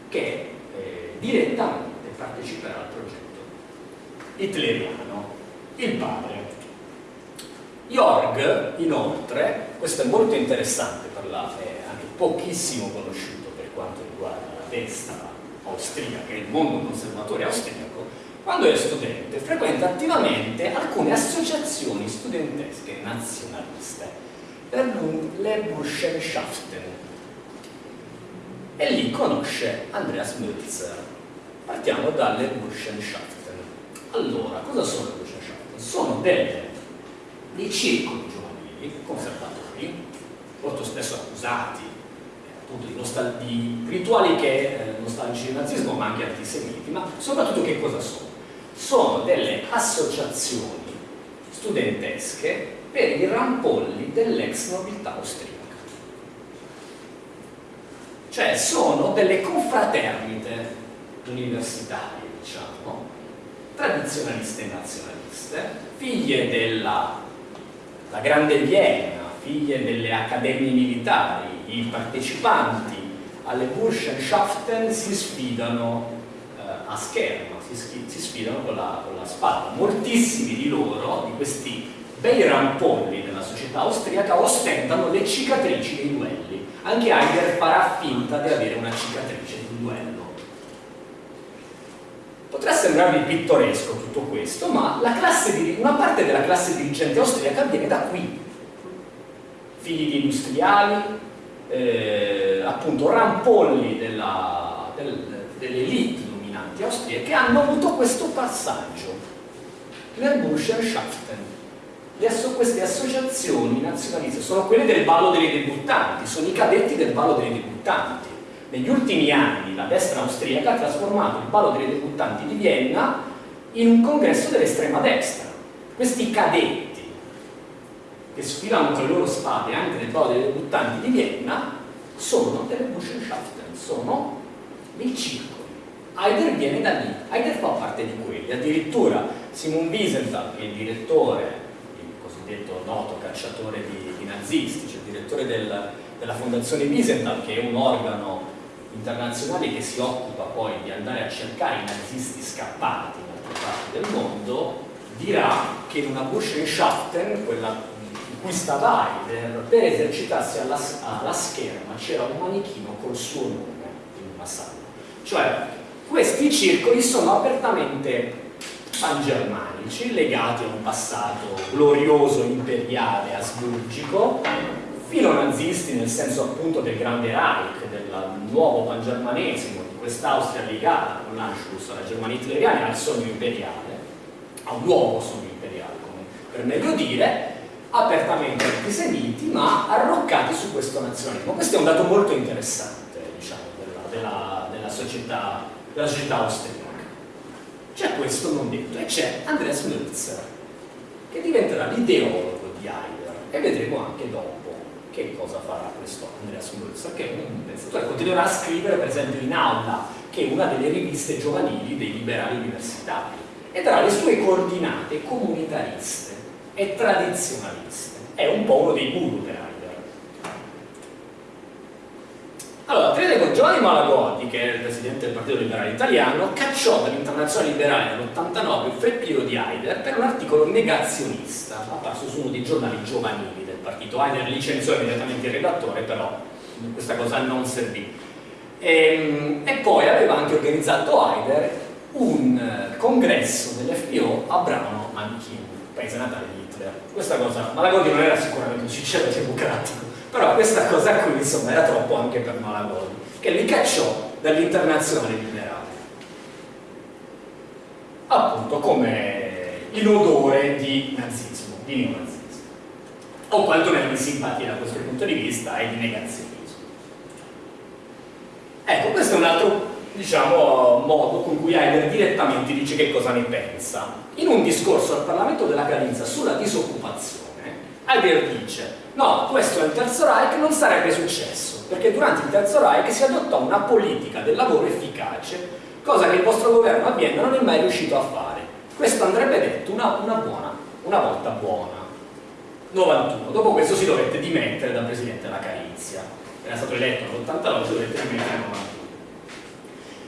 che eh, direttamente parteciperà al progetto hitleriano, il padre. Jorg, inoltre, questo è molto interessante per la, anche pochissimo conosciuto per quanto riguarda la destra austriaca e il mondo conservatore austriaco, quando è studente frequenta attivamente alcune associazioni studentesche nazionaliste le Burschenschaften e lì conosce Andreas Mölzer. Partiamo dalle Burschenschaften. Allora, cosa sono le Burschenschaften? Sono delle, dei circoli giovanili conservatori, molto spesso accusati appunto di, di rituali che eh, nostalgici del nazismo ma anche antisemiti, ma soprattutto che cosa sono? sono delle associazioni studentesche per i rampolli dell'ex nobiltà austriaca. Cioè sono delle confraternite universitarie, diciamo, tradizionaliste e nazionaliste, figlie della Grande Vienna, figlie delle accademie militari, i partecipanti alle Burschenschaften si sfidano eh, a schermo si, si sfidano con la, con la spada. Moltissimi di loro, di questi bei rampolli della società austriaca, ostentano le cicatrici dei duelli. Anche Heidegger farà finta di avere una cicatrice di un duello. Potrà sembrarvi pittoresco tutto questo, ma di, una parte della classe dirigente austriaca viene da qui. Figli di industriali, eh, appunto rampolli del, dell'elite dominanti austriache hanno avuto questo passaggio, l'Erbuschenschaften. queste associazioni nazionaliste sono quelle del ballo dei debuttanti, sono i cadetti del ballo dei debuttanti. Negli ultimi anni la destra austriaca ha trasformato il ballo dei debuttanti di Vienna in un congresso dell'estrema destra. Questi cadetti che sfilano con le loro spade anche nel ballo dei debuttanti di Vienna sono delle Burschenschaften, sono dei circoli Heider viene da lì, Heider fa parte di quelli, addirittura Simon Wiesenthal, che è il direttore, il cosiddetto noto cacciatore di, di nazisti, cioè il direttore del, della fondazione Wiesenthal, che è un organo internazionale che si occupa poi di andare a cercare i nazisti scappati in altre parti del mondo, dirà che in una Burschenschaften, quella in cui stava Heider, per esercitarsi alla, alla scherma c'era un manichino col suo nome in una sala. Cioè, questi circoli sono apertamente pangermanici, legati a un passato glorioso, imperiale, asburgico, filo nazisti nel senso appunto del grande Reich, del nuovo pangermanesimo, di quest'Austria legata con l'Anschluss alla Germania hitleriana al sogno imperiale, a un nuovo sogno imperiale, come per meglio dire, apertamente antisemiti, ma arroccati su questo nazionalismo. Questo è un dato molto interessante, diciamo, della, della, della società della società austriaca. C'è questo non detto e c'è Andreas Mölzer, che diventerà l'ideologo di Heidegger e vedremo anche dopo che cosa farà questo Andreas Mölzer, che è un pensatore, continuerà a scrivere per esempio in Aula, che è una delle riviste giovanili dei liberali universitari, e darà le sue coordinate comunitariste e tradizionaliste. È un po' uno dei guru per Heidegger. Allora, Friedrich Giovanni Malagodi, che è il presidente del Partito Liberale Italiano, cacciò dall'Internazionale Liberale nell'89 il Freppio di Haider per un articolo negazionista, apparso su uno dei giornali giovanili partito. Haider licenziò immediatamente il redattore, però questa cosa non servì. E, ehm, e poi aveva anche organizzato Haider un congresso dell'FPO a Brano Manchin, paese natale di Hitler. Questa cosa, Malagodi non era sicuramente un sincero democratico, però questa cosa qui insomma era troppo anche per Malagodi, che li cacciò dall'internazionale liberale. Appunto come in odore di nazismo, di neonazismo. O quantomeno di simpatia da questo punto di vista e di negazionismo. Ecco, questo è un altro diciamo, modo con cui Heidegger direttamente dice che cosa ne pensa. In un discorso al Parlamento della Carinza sulla disoccupazione, Heidegger dice no, questo è il Terzo Reich non sarebbe successo, perché durante il Terzo Reich si adottò una politica del lavoro efficace, cosa che il vostro governo a Vienna non è mai riuscito a fare. Questo andrebbe detto una, una buona, una volta buona. 91. Dopo questo si dovette dimettere da Presidente della Carinzia. Era stato eletto nell'89, si dovette dimettere nel 91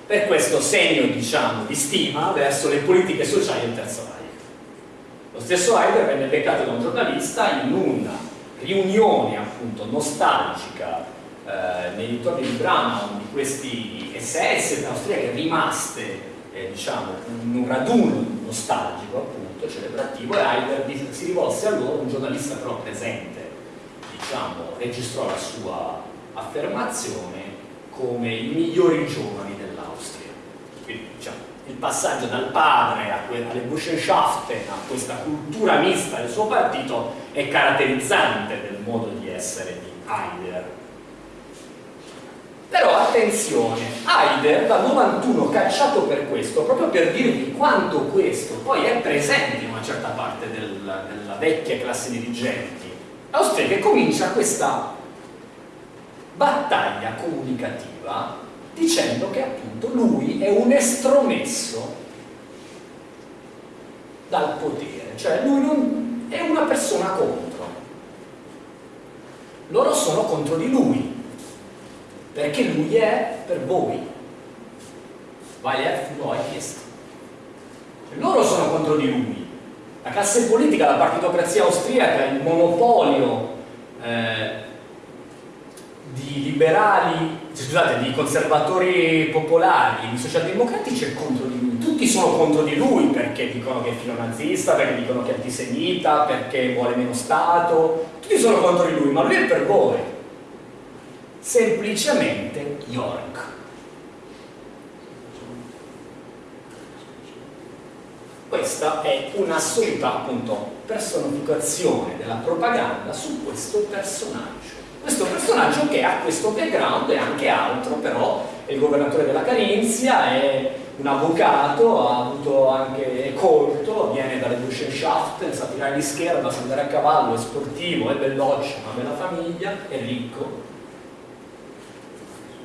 per questo segno diciamo, di stima verso le politiche sociali del Terzo Reich. Lo stesso Heidegger venne beccato da un giornalista in una riunione appunto nostalgica eh, nei dintorni di Branau di questi SS austriache rimaste eh, diciamo, in un raduno nostalgico appunto celebrativo e Heidegger si rivolse a loro, un giornalista però presente diciamo, registrò la sua affermazione come i migliori giovani diciamo, il passaggio dal padre alle Burschenschaften a questa cultura mista del suo partito è caratterizzante del modo di essere di Heidegger. Però attenzione, Heidegger dal 91 cacciato per questo, proprio per dirvi quanto questo poi è presente in una certa parte del, della vecchia classe dirigenti austriache, comincia questa battaglia comunicativa dicendo che appunto lui è un estromesso dal potere, cioè lui non è una persona contro. Loro sono contro di lui, perché lui è per voi. Weil er für euch ist. Loro sono contro di lui. La classe politica, la partitocrazia austriaca, il monopolio eh, di liberali, scusate, di conservatori popolari, di socialdemocratici è contro di lui. Tutti sono contro di lui perché dicono che è filonazista, perché dicono che è antisemita, perché vuole meno Stato. Tutti sono contro di lui, ma lui è per voi. Semplicemente York. Questa è un'assoluta appunto personificazione della propaganda su questo personaggio questo personaggio che ha questo background e anche altro, però è il governatore della Carinzia, è un avvocato, ha avuto anche, è colto, viene dalle Burschenschaft, sa tirare di scherma, sa andare a cavallo, è sportivo, è veloce, ha una bella famiglia, è ricco.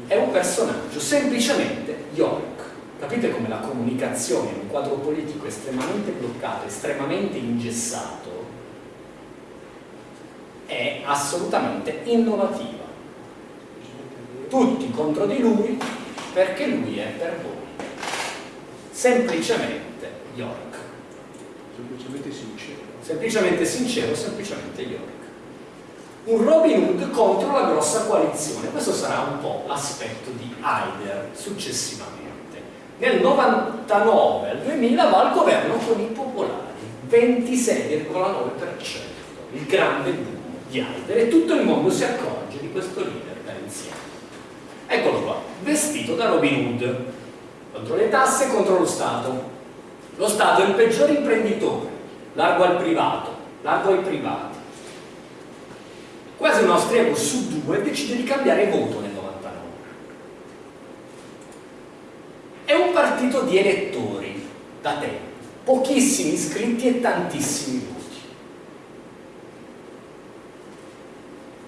È un personaggio, semplicemente York. Capite come la comunicazione in un quadro politico estremamente bloccato, estremamente ingessato, è assolutamente innovativa. Tutti contro di lui perché lui è per voi. Semplicemente York. Semplicemente sincero. Semplicemente sincero, semplicemente York. Un Robin Hood contro la grossa coalizione. Questo sarà un po' l'aspetto di Haider successivamente. Nel 99 al 2000 va al governo con i popolari, 26,9%, il grande boom di Heider e tutto il mondo si accorge di questo leader carenziano. Eccolo qua, vestito da Robin Hood, contro le tasse e contro lo Stato. Lo Stato è il peggior imprenditore, largo al privato, largo ai privati. Quasi un austriaco su due decide di cambiare voto nel 99. È un partito di elettori, da tempo, pochissimi iscritti e tantissimi voti.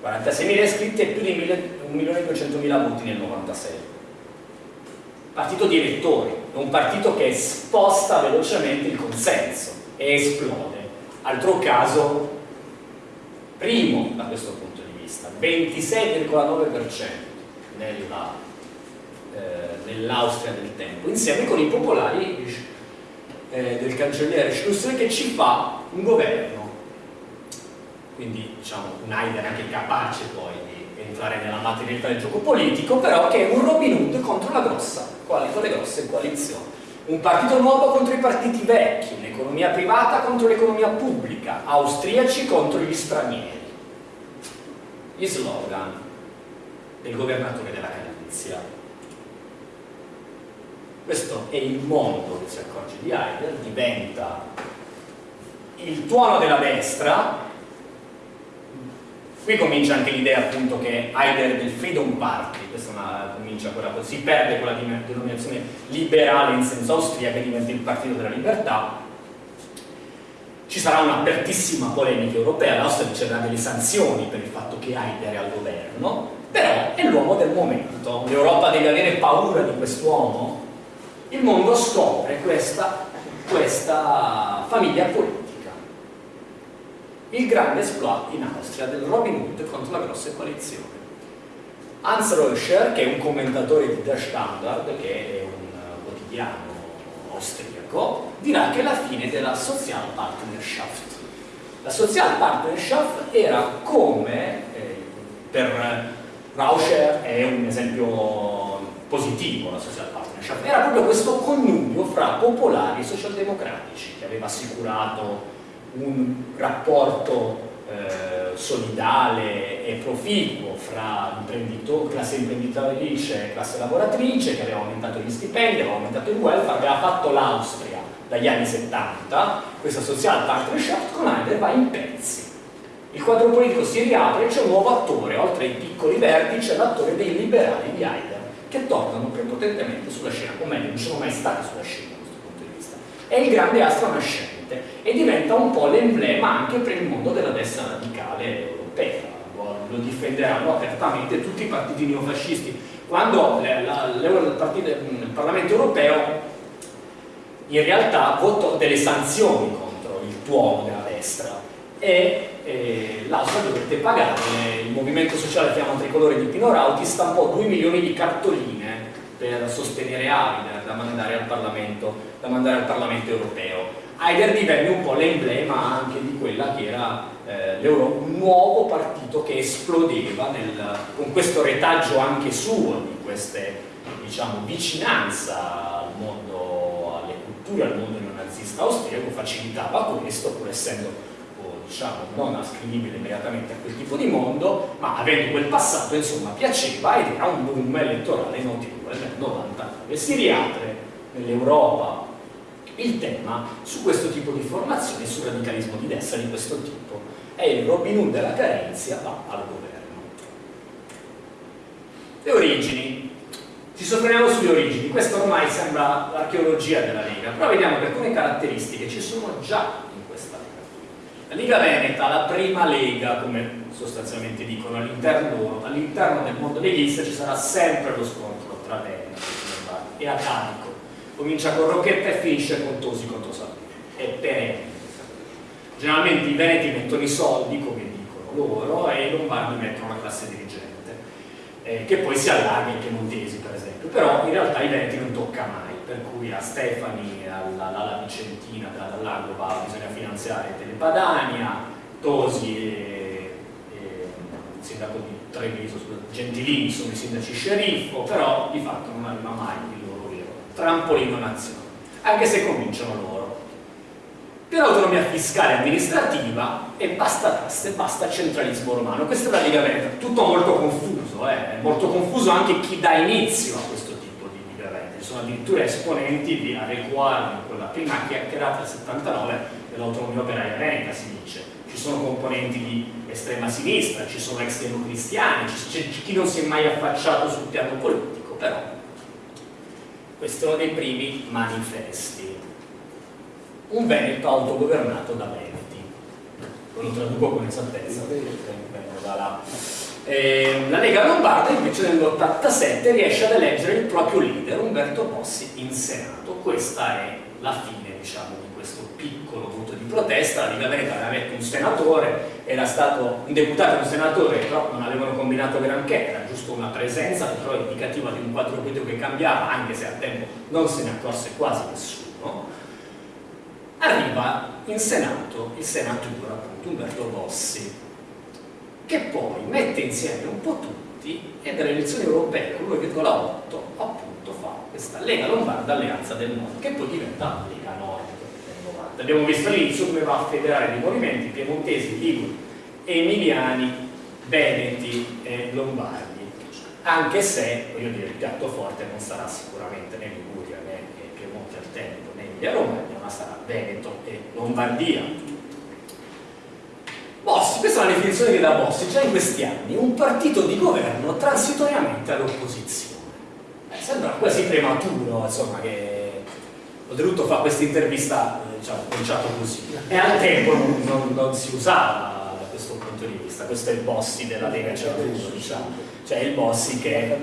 46.000 iscritti e più di 1.200.000 voti nel 96 partito di elettori è un partito che sposta velocemente il consenso e esplode altro caso primo da questo punto di vista 26,9% nella eh, nell'Austria del tempo, insieme con i popolari eh, del cancelliere Schlusser che ci fa un governo. Quindi diciamo un Haider anche capace poi di entrare nella materialità del gioco politico, però che è un Robin Hood contro la grossa, con le grosse coalizioni. Un partito nuovo contro i partiti vecchi, un'economia privata contro l'economia pubblica, austriaci contro gli stranieri. Gli slogan del governatore della Galizia. Questo è il mondo che si accorge di Heidel, diventa il tuono della destra. Qui comincia anche l'idea appunto che Heidel del Freedom Party, questa una, comincia quella, si perde quella denominazione liberale in senso austriaco e diventa il partito della libertà. Ci sarà un'apertissima polemica europea, l'Austria riceverà delle sanzioni per il fatto che Heidel è al governo, però è l'uomo del momento, l'Europa deve avere paura di quest'uomo? Il mondo scopre questa, questa famiglia politica. Il grande exploit in Austria del Robin Hood contro la grossa coalizione. Hans Röscher, che è un commentatore di Der Standard, che è un quotidiano austriaco, dirà che è la fine della Social Partnerschaft. La Social Partnerschaft era come, eh, per Rauscher è un esempio positivo la social partnership, era proprio questo connubio fra popolari e socialdemocratici che aveva assicurato un rapporto eh, solidale e proficuo fra classe imprenditorice e classe lavoratrice, che aveva aumentato gli stipendi, aveva aumentato il welfare, aveva fatto l'Austria dagli anni 70, questa social partnership con Heider va in pezzi il quadro politico si riapre e c'è un nuovo attore, oltre ai piccoli verdi c'è l'attore dei liberali di Haider, che tornano prepotentemente sulla scena, o meglio, non sono mai stati sulla scena da questo punto di vista. È il grande astro nascente e diventa un po' l'emblema anche per il mondo della destra radicale europea. Lo difenderanno apertamente tutti i partiti neofascisti. Quando il, Parlamento europeo in realtà votò delle sanzioni contro il tuono della destra e eh, l'Austria dovette pagare, il movimento sociale Fiamma Tricolore di Pino Rauti stampò 2 milioni di cartoline per sostenere Haider da mandare al Parlamento, da mandare al Parlamento europeo. Haider divenne un po' l'emblema anche di quella che era eh, un nuovo partito che esplodeva nel, con questo retaggio anche suo di queste diciamo, vicinanza al mondo, alle culture, al mondo neonazista austriaco, facilitava questo pur essendo diciamo, non ascrivibile immediatamente a quel tipo di mondo, ma avendo quel passato, insomma, piaceva ed era un boom elettorale notevole nel 99. Si riapre nell'Europa il tema su questo tipo di formazione, sul radicalismo di destra di questo tipo, e il Robin Hood della Carenzia va al governo. Le origini. Ci soffermiamo sulle origini, questa ormai sembra l'archeologia della Lega, però vediamo che alcune caratteristiche ci sono già la Liga Veneta, la prima lega, come sostanzialmente dicono all'interno all del mondo leghista, ci sarà sempre lo scontro tra Veneto e Atanico. Comincia con Rocchetta e finisce con Tosi contro Salvini. È perenne. Generalmente i Veneti mettono i soldi, come dicono loro, e i Lombardi mettono la classe dirigente, eh, che poi si allarga i piemontesi, per esempio. Però in realtà i Veneti non tocca mai per cui a Stefani, alla, alla Vicentina, dall'Agova bisogna finanziare Telepadania, Tosi e, e il sindaco di Treviso, Gentilini sono i sindaci sceriffo, però di fatto non arriva mai trampolino nazionale, anche se cominciano loro. Per autonomia fiscale e amministrativa e basta tasse, basta centralismo romano. Questa è la Liga Veneta, tutto molto confuso, eh? molto confuso anche chi dà inizio a questo sono addirittura esponenti di adeguare quella prima chiacchierata del 79 dell'autonomia operaia veneta si dice ci sono componenti di estrema sinistra, ci sono ex democristiani, c'è chi non si è mai affacciato sul piano politico, però questo è uno dei primi manifesti. Un Veneto autogovernato da Veneti, lo traduco con esattezza, Eh, la Lega Lombarda invece nell'87 riesce ad eleggere il proprio leader, Umberto Bossi, in Senato. Questa è la fine, diciamo, di piccolo voto di protesta. La Lega Veneta aveva eletto un senatore, era stato un deputato e un senatore, però non avevano combinato granché, era giusto una presenza, però indicativa di un quadro politico che cambiava, anche se a tempo non se ne accorse quasi nessuno. Arriva in Senato il senatore, appunto, Umberto Bossi, che poi mette insieme un po' tutti e dalle elezioni europee con l'1,8 appunto fa questa Lega Lombarda Alleanza del Nord che poi diventa Lega Nord del 90. Abbiamo visto all'inizio come va a federare dei movimenti piemontesi, liguri, emiliani, veneti e lombardi anche se, voglio dire, il piatto forte non sarà sicuramente né Liguria né Piemonte al tempo né Emilia Romagna ma sarà Veneto e Lombardia Bossi, questa è una definizione che dà Bossi già in questi anni, un partito di governo transitoriamente all'opposizione. Eh, sembra quasi prematuro, insomma, che Oltretutto fa questa intervista, eh, diciamo, cominciato così. E al tempo non, non, non, si usava da questo punto di vista, questo è il Bossi della Lega Cervuto, diciamo. Cioè il Bossi che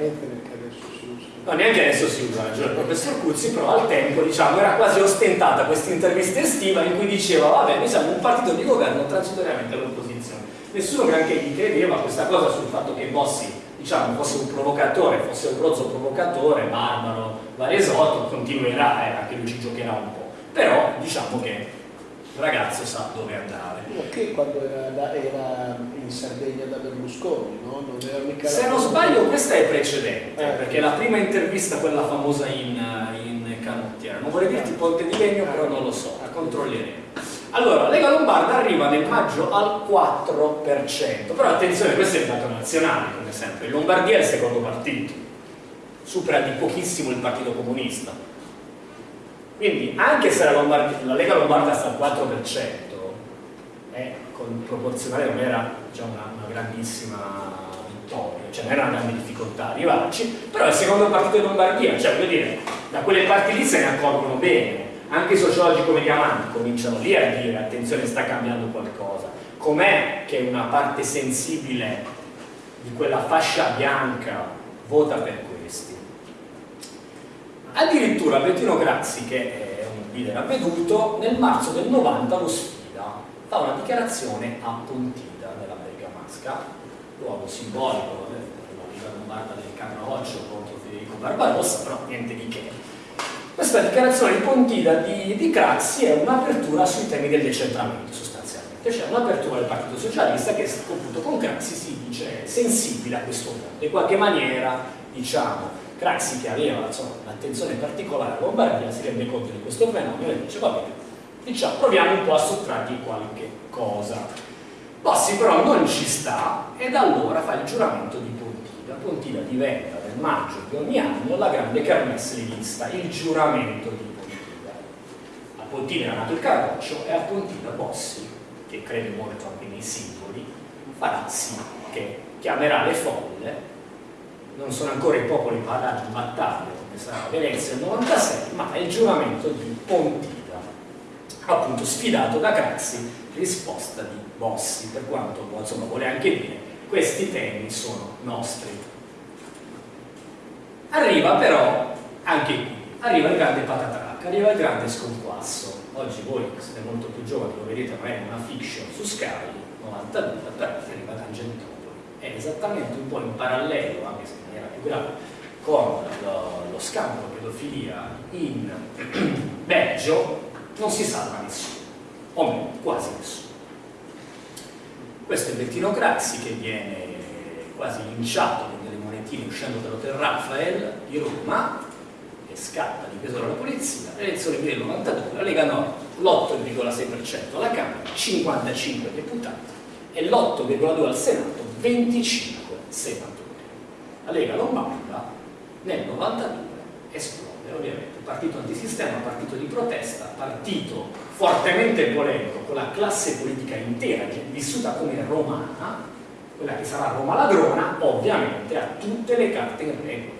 no, neanche adesso si usa il professor Cuzzi, però al tempo diciamo, era quasi ostentata questa intervista estiva in cui diceva vabbè noi siamo un partito di governo transitoriamente all'opposizione. Nessuno granché gli credeva questa cosa sul fatto che Bossi diciamo, fosse un provocatore, fosse un rozzo provocatore, barbaro, varesotto, continuerà, eh, anche lui ci giocherà un po'. Però diciamo che il ragazzo sa dove andare. Perché quando era, era, in Sardegna da Berlusconi, no? Non era mica Se non sbaglio questa è precedente, eh. perché la prima intervista, quella famosa in, in Canottiera, non vorrei dirti Ponte di Legno, però non lo so, la controlleremo. Allora, Lega Lombarda arriva nel maggio al 4%, però attenzione, questo è il dato nazionale, come sempre, in Lombardia è il secondo partito, supera di pochissimo il Partito Comunista, quindi anche se la, Lombardia, la Lega Lombarda sta al 4%, eh, con proporzionale non era diciamo, una, una, grandissima vittoria, cioè non era una grande difficoltà arrivarci, però è il secondo partito di Lombardia, cioè voglio dire, da quelle parti lì se ne accorgono bene, anche i sociologi come Diamanti cominciano lì a dire attenzione sta cambiando qualcosa, com'è che una parte sensibile di quella fascia bianca vota per questi? Addirittura Bettino Grazzi, che è un leader avveduto, nel marzo del 90 lo sfida, fa una dichiarazione a Pontida nella Bergamasca, luogo simbolico, la Liga Lombarda del Caproccio contro Federico Barbarossa, però niente di che. Questa dichiarazione di Pontida di, di Craxi è un'apertura sui temi del decentramento sostanzialmente, cioè un'apertura del Partito Socialista che appunto con Craxi si dice sensibile a questo mondo, in qualche maniera diciamo Craxi che aveva un'attenzione particolare a Lombardia si rende conto di questo fenomeno e dice va bene, diciamo, proviamo un po' a sottrargli qualche cosa. Bossi però non ci sta e da allora fa il giuramento di Pontida. Pontida diventa maggio di ogni anno la grande kermesse rivista, il giuramento di Pontida. A Pontida era nato il Carroccio e a Pontida Bossi, che crede molto anche nei simboli, farà sì che chiamerà le folle. Non sono ancora i popoli padani in battaglia come sarà Venezia nel 96 ma è il giuramento di Pontida appunto sfidato da Craxi risposta di Bossi per quanto insomma vuole anche dire questi temi sono nostri arriva però anche qui. Arriva il grande patatrac arriva il grande sconquasso oggi voi che siete molto più giovani lo vedete magari in una fiction su Sky 92 però arriva Tangentopoli è esattamente un po' in parallelo anche se maniera più grave con lo, lo scandalo pedofilia in Belgio. Non si salva nessuno, o meno, quasi nessuno. Questo è Bettino Craxi che viene quasi linciato monetine uscendo dall'Hotel Rafael di Roma e scatta di peso dalla polizia, l'elezione del 92, la Lega Nord l'8,6% alla Camera, 55 deputati e l'8,2 al Senato, 25 senatori. La Lega Lombarda nel 92 esplode ovviamente, partito antisistema, partito di protesta, partito fortemente polemico con la classe politica intera vissuta come romana, quella che sarà Roma ladrona, ovviamente ha tutte le carte in regola.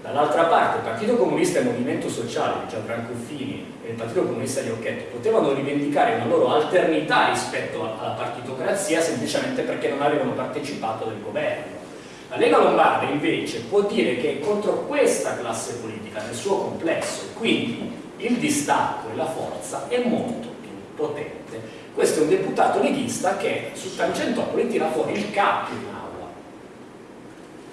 Dall'altra parte il Partito Comunista e il Movimento Sociale Gianfranco Fini e il Partito Comunista di Occhetto potevano rivendicare una loro alternità rispetto alla partitocrazia semplicemente perché non avevano partecipato del governo. La Lega Lombarda invece può dire che è contro questa classe politica nel suo complesso quindi il distacco e la forza è molto più potente. Questo è un deputato leghista che su Tangentopoli tira fuori il capo in aula.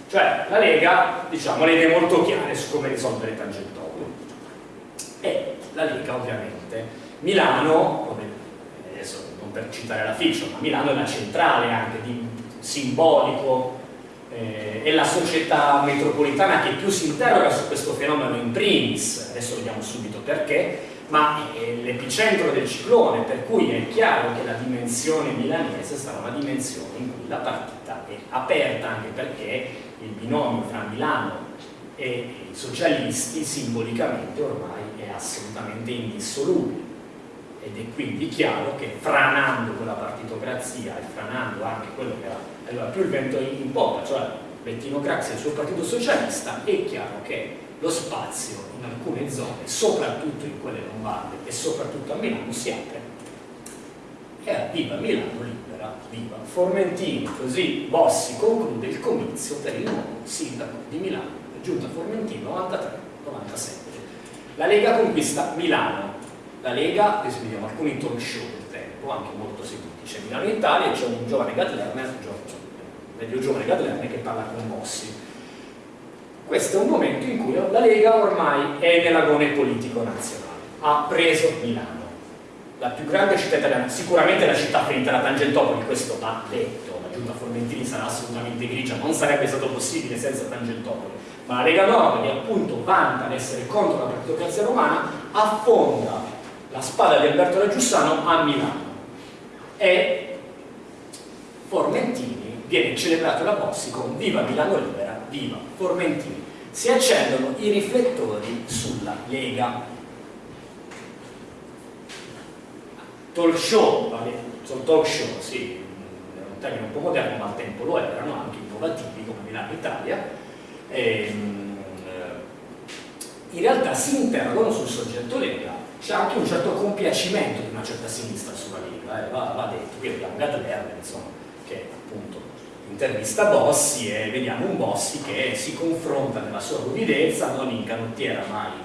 Cioè la Lega diciamo, le idee molto chiare su come risolvere Tangentopoli. E la Lega ovviamente. Milano, adesso non per citare la fiction, ma Milano è la centrale anche di simbolico eh, è la società metropolitana che più si interroga su questo fenomeno in primis, adesso vediamo subito perché, ma è l'epicentro del ciclone, per cui è chiaro che la dimensione milanese sarà una dimensione in cui la partita è aperta anche perché il binomio fra Milano e i socialisti simbolicamente ormai è assolutamente indissolubile. Ed è quindi chiaro che franando quella partitocrazia e franando anche quello che era allora più il vento in poppa, cioè Bettino Craxi e il suo partito socialista, è chiaro che lo spazio in alcune zone, soprattutto in quelle lombarde e soprattutto a Milano, si apre. E viva Milano libera, viva Formentini, così Bossi conclude il comizio per il nuovo sindaco di Milano, giunta Formentino 93-97. La Lega conquista Milano, la Lega, adesso vediamo alcuni talk show del tempo, anche molto seguiti, c'è Milano in Italia e c'è un giovane Gatlerner, medio giovane Gatlerner che parla con Bossi. Questo è un momento in cui la Lega ormai è nell'agone politico nazionale, ha preso Milano, la più grande città italiana, sicuramente la città ferita da Tangentopoli, questo va detto, la giunta Formentini sarà assolutamente grigia, non sarebbe stato possibile senza Tangentopoli, ma la Lega Nord, che appunto vanta l'essere contro la partitocrazia romana, affonda la spada di Alberto La Giussano a Milano. E Formentini viene celebrato da Bossi con Viva Milano Libera, Viva Formentini. Si accendono i riflettori sulla Lega. Talk show, sono talk show, sì, è un termine un po' moderno, ma al tempo lo erano, anche innovativi come Milano Italia. E, ehm, in realtà si interrogano sul soggetto Lega, c'è anche un certo compiacimento di una certa sinistra sulla Lega eh, va, va, detto, qui abbiamo Gatlerner insomma, che appunto intervista Bossi e vediamo un Bossi che si confronta nella sua ruvidezza, non in canottiera ma in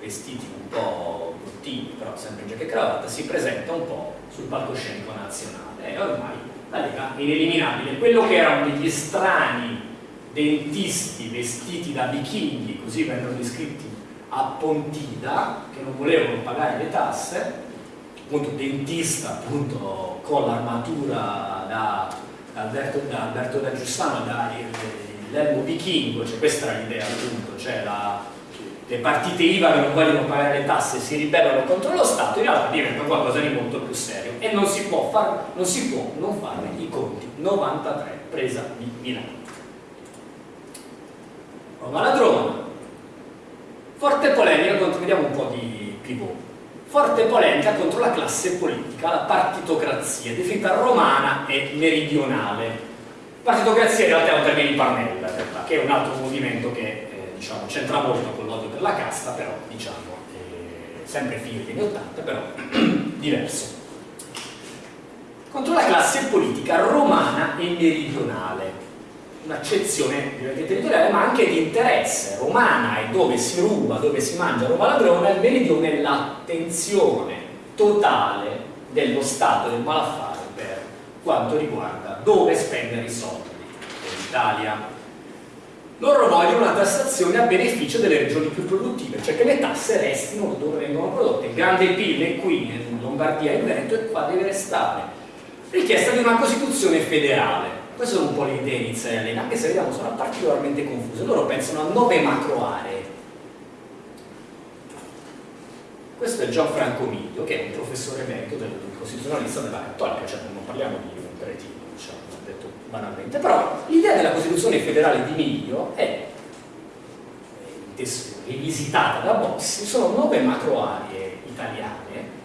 vestiti un po' bruttini, però sempre in giacca e cravatta, si presenta un po' sul palcoscenico nazionale e ormai la Lega è ineliminabile. Quello che erano degli strani dentisti vestiti da vichinghi, così vengono descritti a Pontida, che non volevano pagare le tasse, appunto dentista appunto con l'armatura da, da, Alberto, da Alberto da Giussano da vichingo cioè questa era l'idea appunto cioè la, le partite IVA che non vogliono pagare le tasse si ribellano contro lo Stato in realtà diventa qualcosa di molto più serio e non si può, far, non, si può non fare i conti. 93 presa di Milano. Roma ladrona forte polemica vediamo un po' di pivot forte polemica contro la classe politica, la partitocrazia, definita romana e meridionale. Partitocrazia in realtà è un termine di Parnella, che è un altro movimento che eh, diciamo, c'entra molto con l'odio per la casta, però diciamo, eh, sempre fine degli anni 80, però diverso. Contro la classe politica romana e meridionale, un'accezione territoriale ma anche di interesse. Romana è dove si ruba, dove si mangia roba ladrona, il meridione è l'attenzione totale dello Stato del malaffare per quanto riguarda dove spendere i soldi dell'Italia. Loro vogliono una tassazione a beneficio delle regioni più produttive, cioè che le tasse restino dove vengono prodotte. Il grande PIL qui in Lombardia e in Veneto e qua deve restare. Richiesta di una Costituzione federale queste sono un po' le idee iniziali, anche se vediamo sono particolarmente confuse. Loro pensano a nove macro aree. Questo è Gianfranco Miglio, che è un professore emerito del costituzionalista della Cattolica, cioè non parliamo di un cretino, diciamo, detto banalmente, però l'idea della Costituzione federale di Miglio è rivisitata da Bossi, sono nove macro aree italiane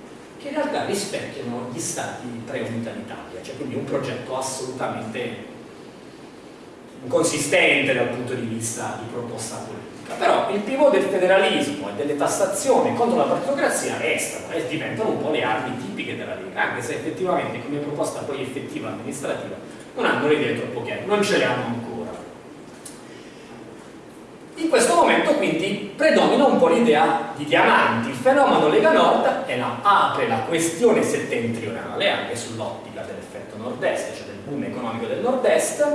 che in realtà rispecchiano gli stati pre-unità d'Italia, cioè quindi un progetto assolutamente inconsistente dal punto di vista di proposta politica. Però il pivot del federalismo e delle tassazioni contro la partitocrazia restano e diventano un po' le armi tipiche della Lega, anche se effettivamente come proposta poi effettiva amministrativa non hanno le idee troppo chiare, non ce le hanno ancora. Questo momento quindi predomina un po' l'idea di diamanti, il fenomeno Lega Nord la, apre la questione settentrionale anche sull'ottica dell'effetto nord-est, cioè del boom economico del nord-est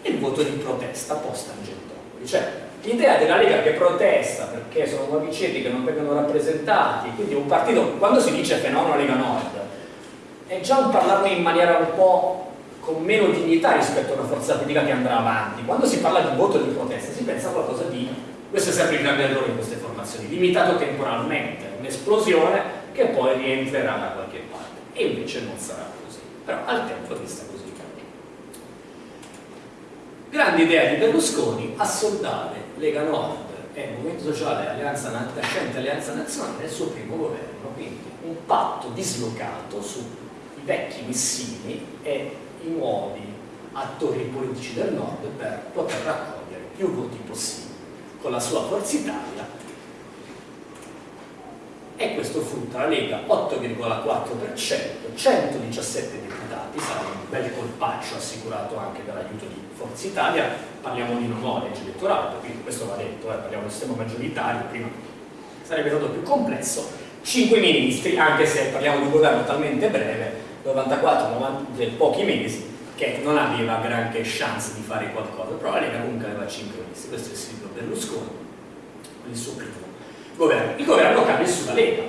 il voto di protesta post-Tangentopoli. Cioè l'idea della Lega che protesta perché sono nuovi ceti che non vengono rappresentati, quindi un partito, quando si dice fenomeno Lega Nord, è già un parlarne in maniera un po' con meno dignità rispetto a una forza politica che andrà avanti. Quando si parla di voto di protesta si pensa a qualcosa di, questo è sempre il grande errore in queste formazioni, limitato temporalmente, un'esplosione che poi rientrerà da qualche parte. E invece non sarà così. Però al tempo resta così. Grande idea di Berlusconi, assoldare Lega Nord e Movimento Sociale Alleanza Nascente Alleanza Nazionale nel suo primo governo, quindi un patto dislocato sui vecchi missini e i nuovi attori politici del nord per poter raccogliere più voti possibili. Con la sua Forza Italia. E questo frutta la Lega 8,4%, 117 deputati, sarà un bel colpaccio assicurato anche dall'aiuto di Forza Italia, parliamo di nuova legge elettorale, quindi questo va detto, eh, parliamo del sistema maggioritario, prima sarebbe stato più complesso, 5 ministri, anche se parliamo di un governo talmente breve, 94, 90, pochi mesi, che non aveva granché chance di fare qualcosa, però la Lega comunque aveva 5 ministri, questo è il Silvio Berlusconi, il suo primo governo. Il governo cade sulla Lega,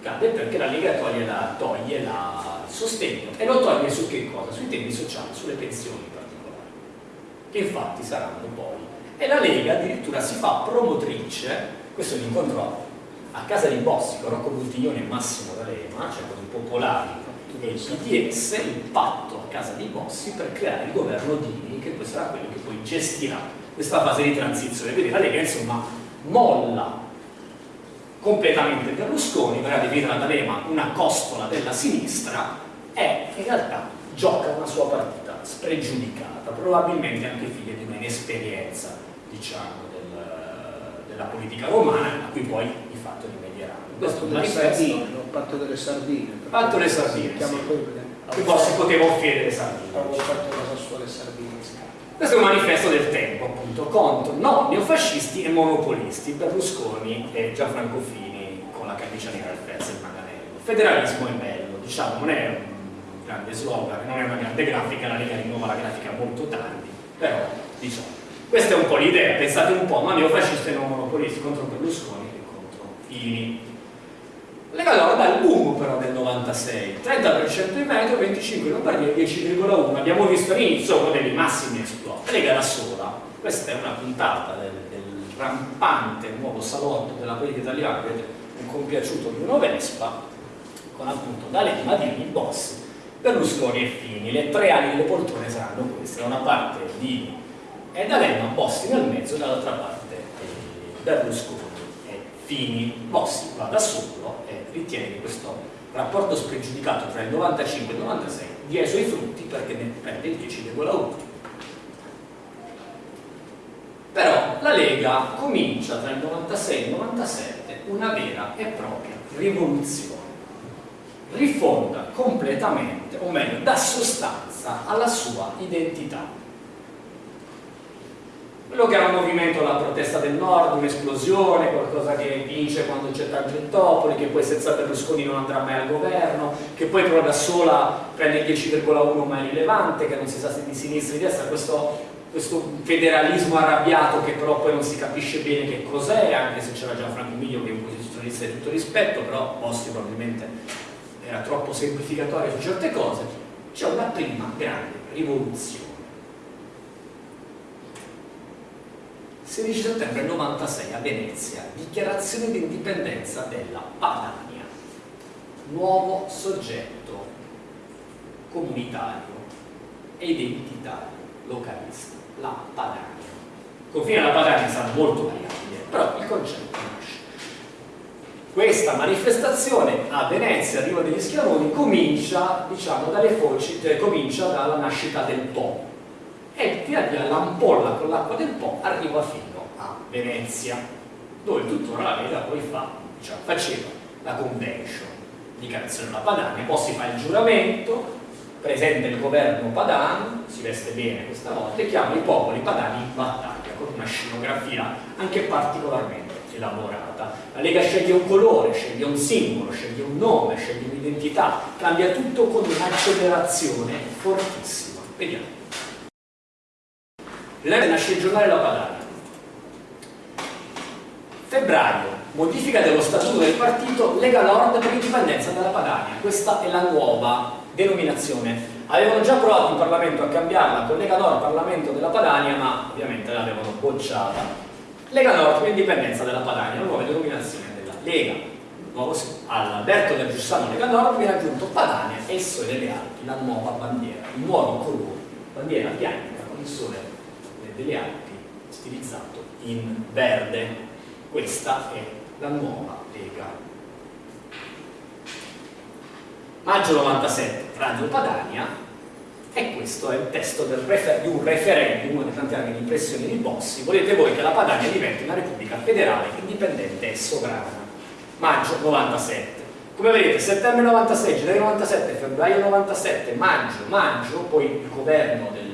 cade perché la Lega toglie, la, toglie la, il sostegno e lo toglie su che cosa? Sui temi sociali, sulle pensioni in particolare, che infatti saranno poi. E la Lega addirittura si fa promotrice, questo è l'incontro a casa di Bossi con Rocco Buttiglione e Massimo D'Alema, cioè con i popolari e il patto a casa di Bossi per creare il governo Dini, che poi sarà quello che poi gestirà questa fase di transizione. Quindi la Lega insomma molla completamente Berlusconi, verrà definita da D'Alema una costola della sinistra e in realtà gioca una sua partita spregiudicata, probabilmente anche figlia di un'inesperienza diciamo, del, della politica romana a cui poi di fatto rimedieranno. Questo è un patto delle sardine. Patto delle sardine, sì. Che poi si poteva offrire le sardine. Avevo fatto la sassuole sardine questo è un manifesto del tempo, appunto, contro no, neofascisti e monopolisti, Berlusconi e Gianfranco Fini con la camicia nera al pezzo e il manganello. Federalismo è bello, diciamo, non è un grande slogan, non è una grande grafica, la Lega rinnova la grafica molto tardi, però, diciamo, questa è un po' l'idea, pensate un po', ma neofascisti e non monopolisti contro Berlusconi e contro Fini. Lega Nord ha il boom però del 96, 30% in Veneto, 25% in Lombardia, 10,1%. Abbiamo visto all'inizio uno dei massimi esploti. Lega da sola, questa è una puntata del, del rampante nuovo salotto della politica italiana, vedete un compiaciuto di uno Vespa, con appunto D'Alema, Dini, Bossi, Berlusconi e Fini. Le tre ali delle poltrone saranno queste, da una parte Dini e D'Alema, Bossi nel mezzo, dall'altra parte Berlusconi e Fini. Bossi va da solo ritiene che questo rapporto spregiudicato tra il 95 e il 96 dia i suoi frutti perché ne prende il 10,1 però la Lega comincia tra il 96 e il 97 una vera e propria rivoluzione. Rifonda completamente o meglio dà sostanza alla sua identità quello che era un movimento la protesta del nord, un'esplosione, qualcosa che vince quando c'è Tangentopoli, che poi senza Berlusconi non andrà mai al governo, che poi però da sola prende il 10,1 ma è rilevante, che non si sa se di sinistra o di destra, questo, questo, federalismo arrabbiato che però poi non si capisce bene che cos'è, anche se c'era Gianfranco Miglio che è un posizionista di tutto rispetto, però Bossi probabilmente era troppo semplificatorio su certe cose, c'è una prima grande rivoluzione 16 settembre 96 a Venezia, dichiarazione di indipendenza della Padania, nuovo soggetto comunitario e identitario localista, la Padania. Confine della Padania sarà molto variabile, però il concetto nasce. Questa manifestazione a Venezia, Riva degli Schiavoni, comincia, diciamo, dalle foci, comincia dalla nascita del Po, e via via l'ampolla con l'acqua del Po arriva fino a Venezia, dove tuttora la Lega poi fa, diciamo, faceva la convention di della Padania, poi si fa il giuramento, presenta il governo padano, si veste bene questa volta e chiama i popoli padani in battaglia con una scenografia anche particolarmente elaborata. La Lega sceglie un colore, sceglie un simbolo, sceglie un nome, sceglie un'identità, cambia tutto con un'accelerazione fortissima. Vediamo. Nell'anno nasce il giornale La Padania. Febbraio, modifica dello statuto del partito Lega Nord per l'indipendenza della Padania. Questa è la nuova denominazione. Avevano già provato in Parlamento a cambiarla con Lega Nord Parlamento della Padania, ma ovviamente l'avevano bocciata. Lega Nord per l'indipendenza della Padania, nuova denominazione della Lega. All'Alberto del Giussano Lega Nord viene aggiunto Padania e il Sole delle Alpi, la nuova bandiera, il nuovo colore, bandiera bianca con il sole delle Alpi stilizzato in verde. Questa è la nuova Lega. Maggio 97, Radio Padania, e questo è il testo di un referendum, uno dei tanti anni di pressione di Bossi. Volete voi che la Padania diventi una repubblica federale, indipendente e sovrana. Maggio 97. Come vedete, settembre 96, gennaio 97, febbraio 97, maggio, maggio, poi il governo del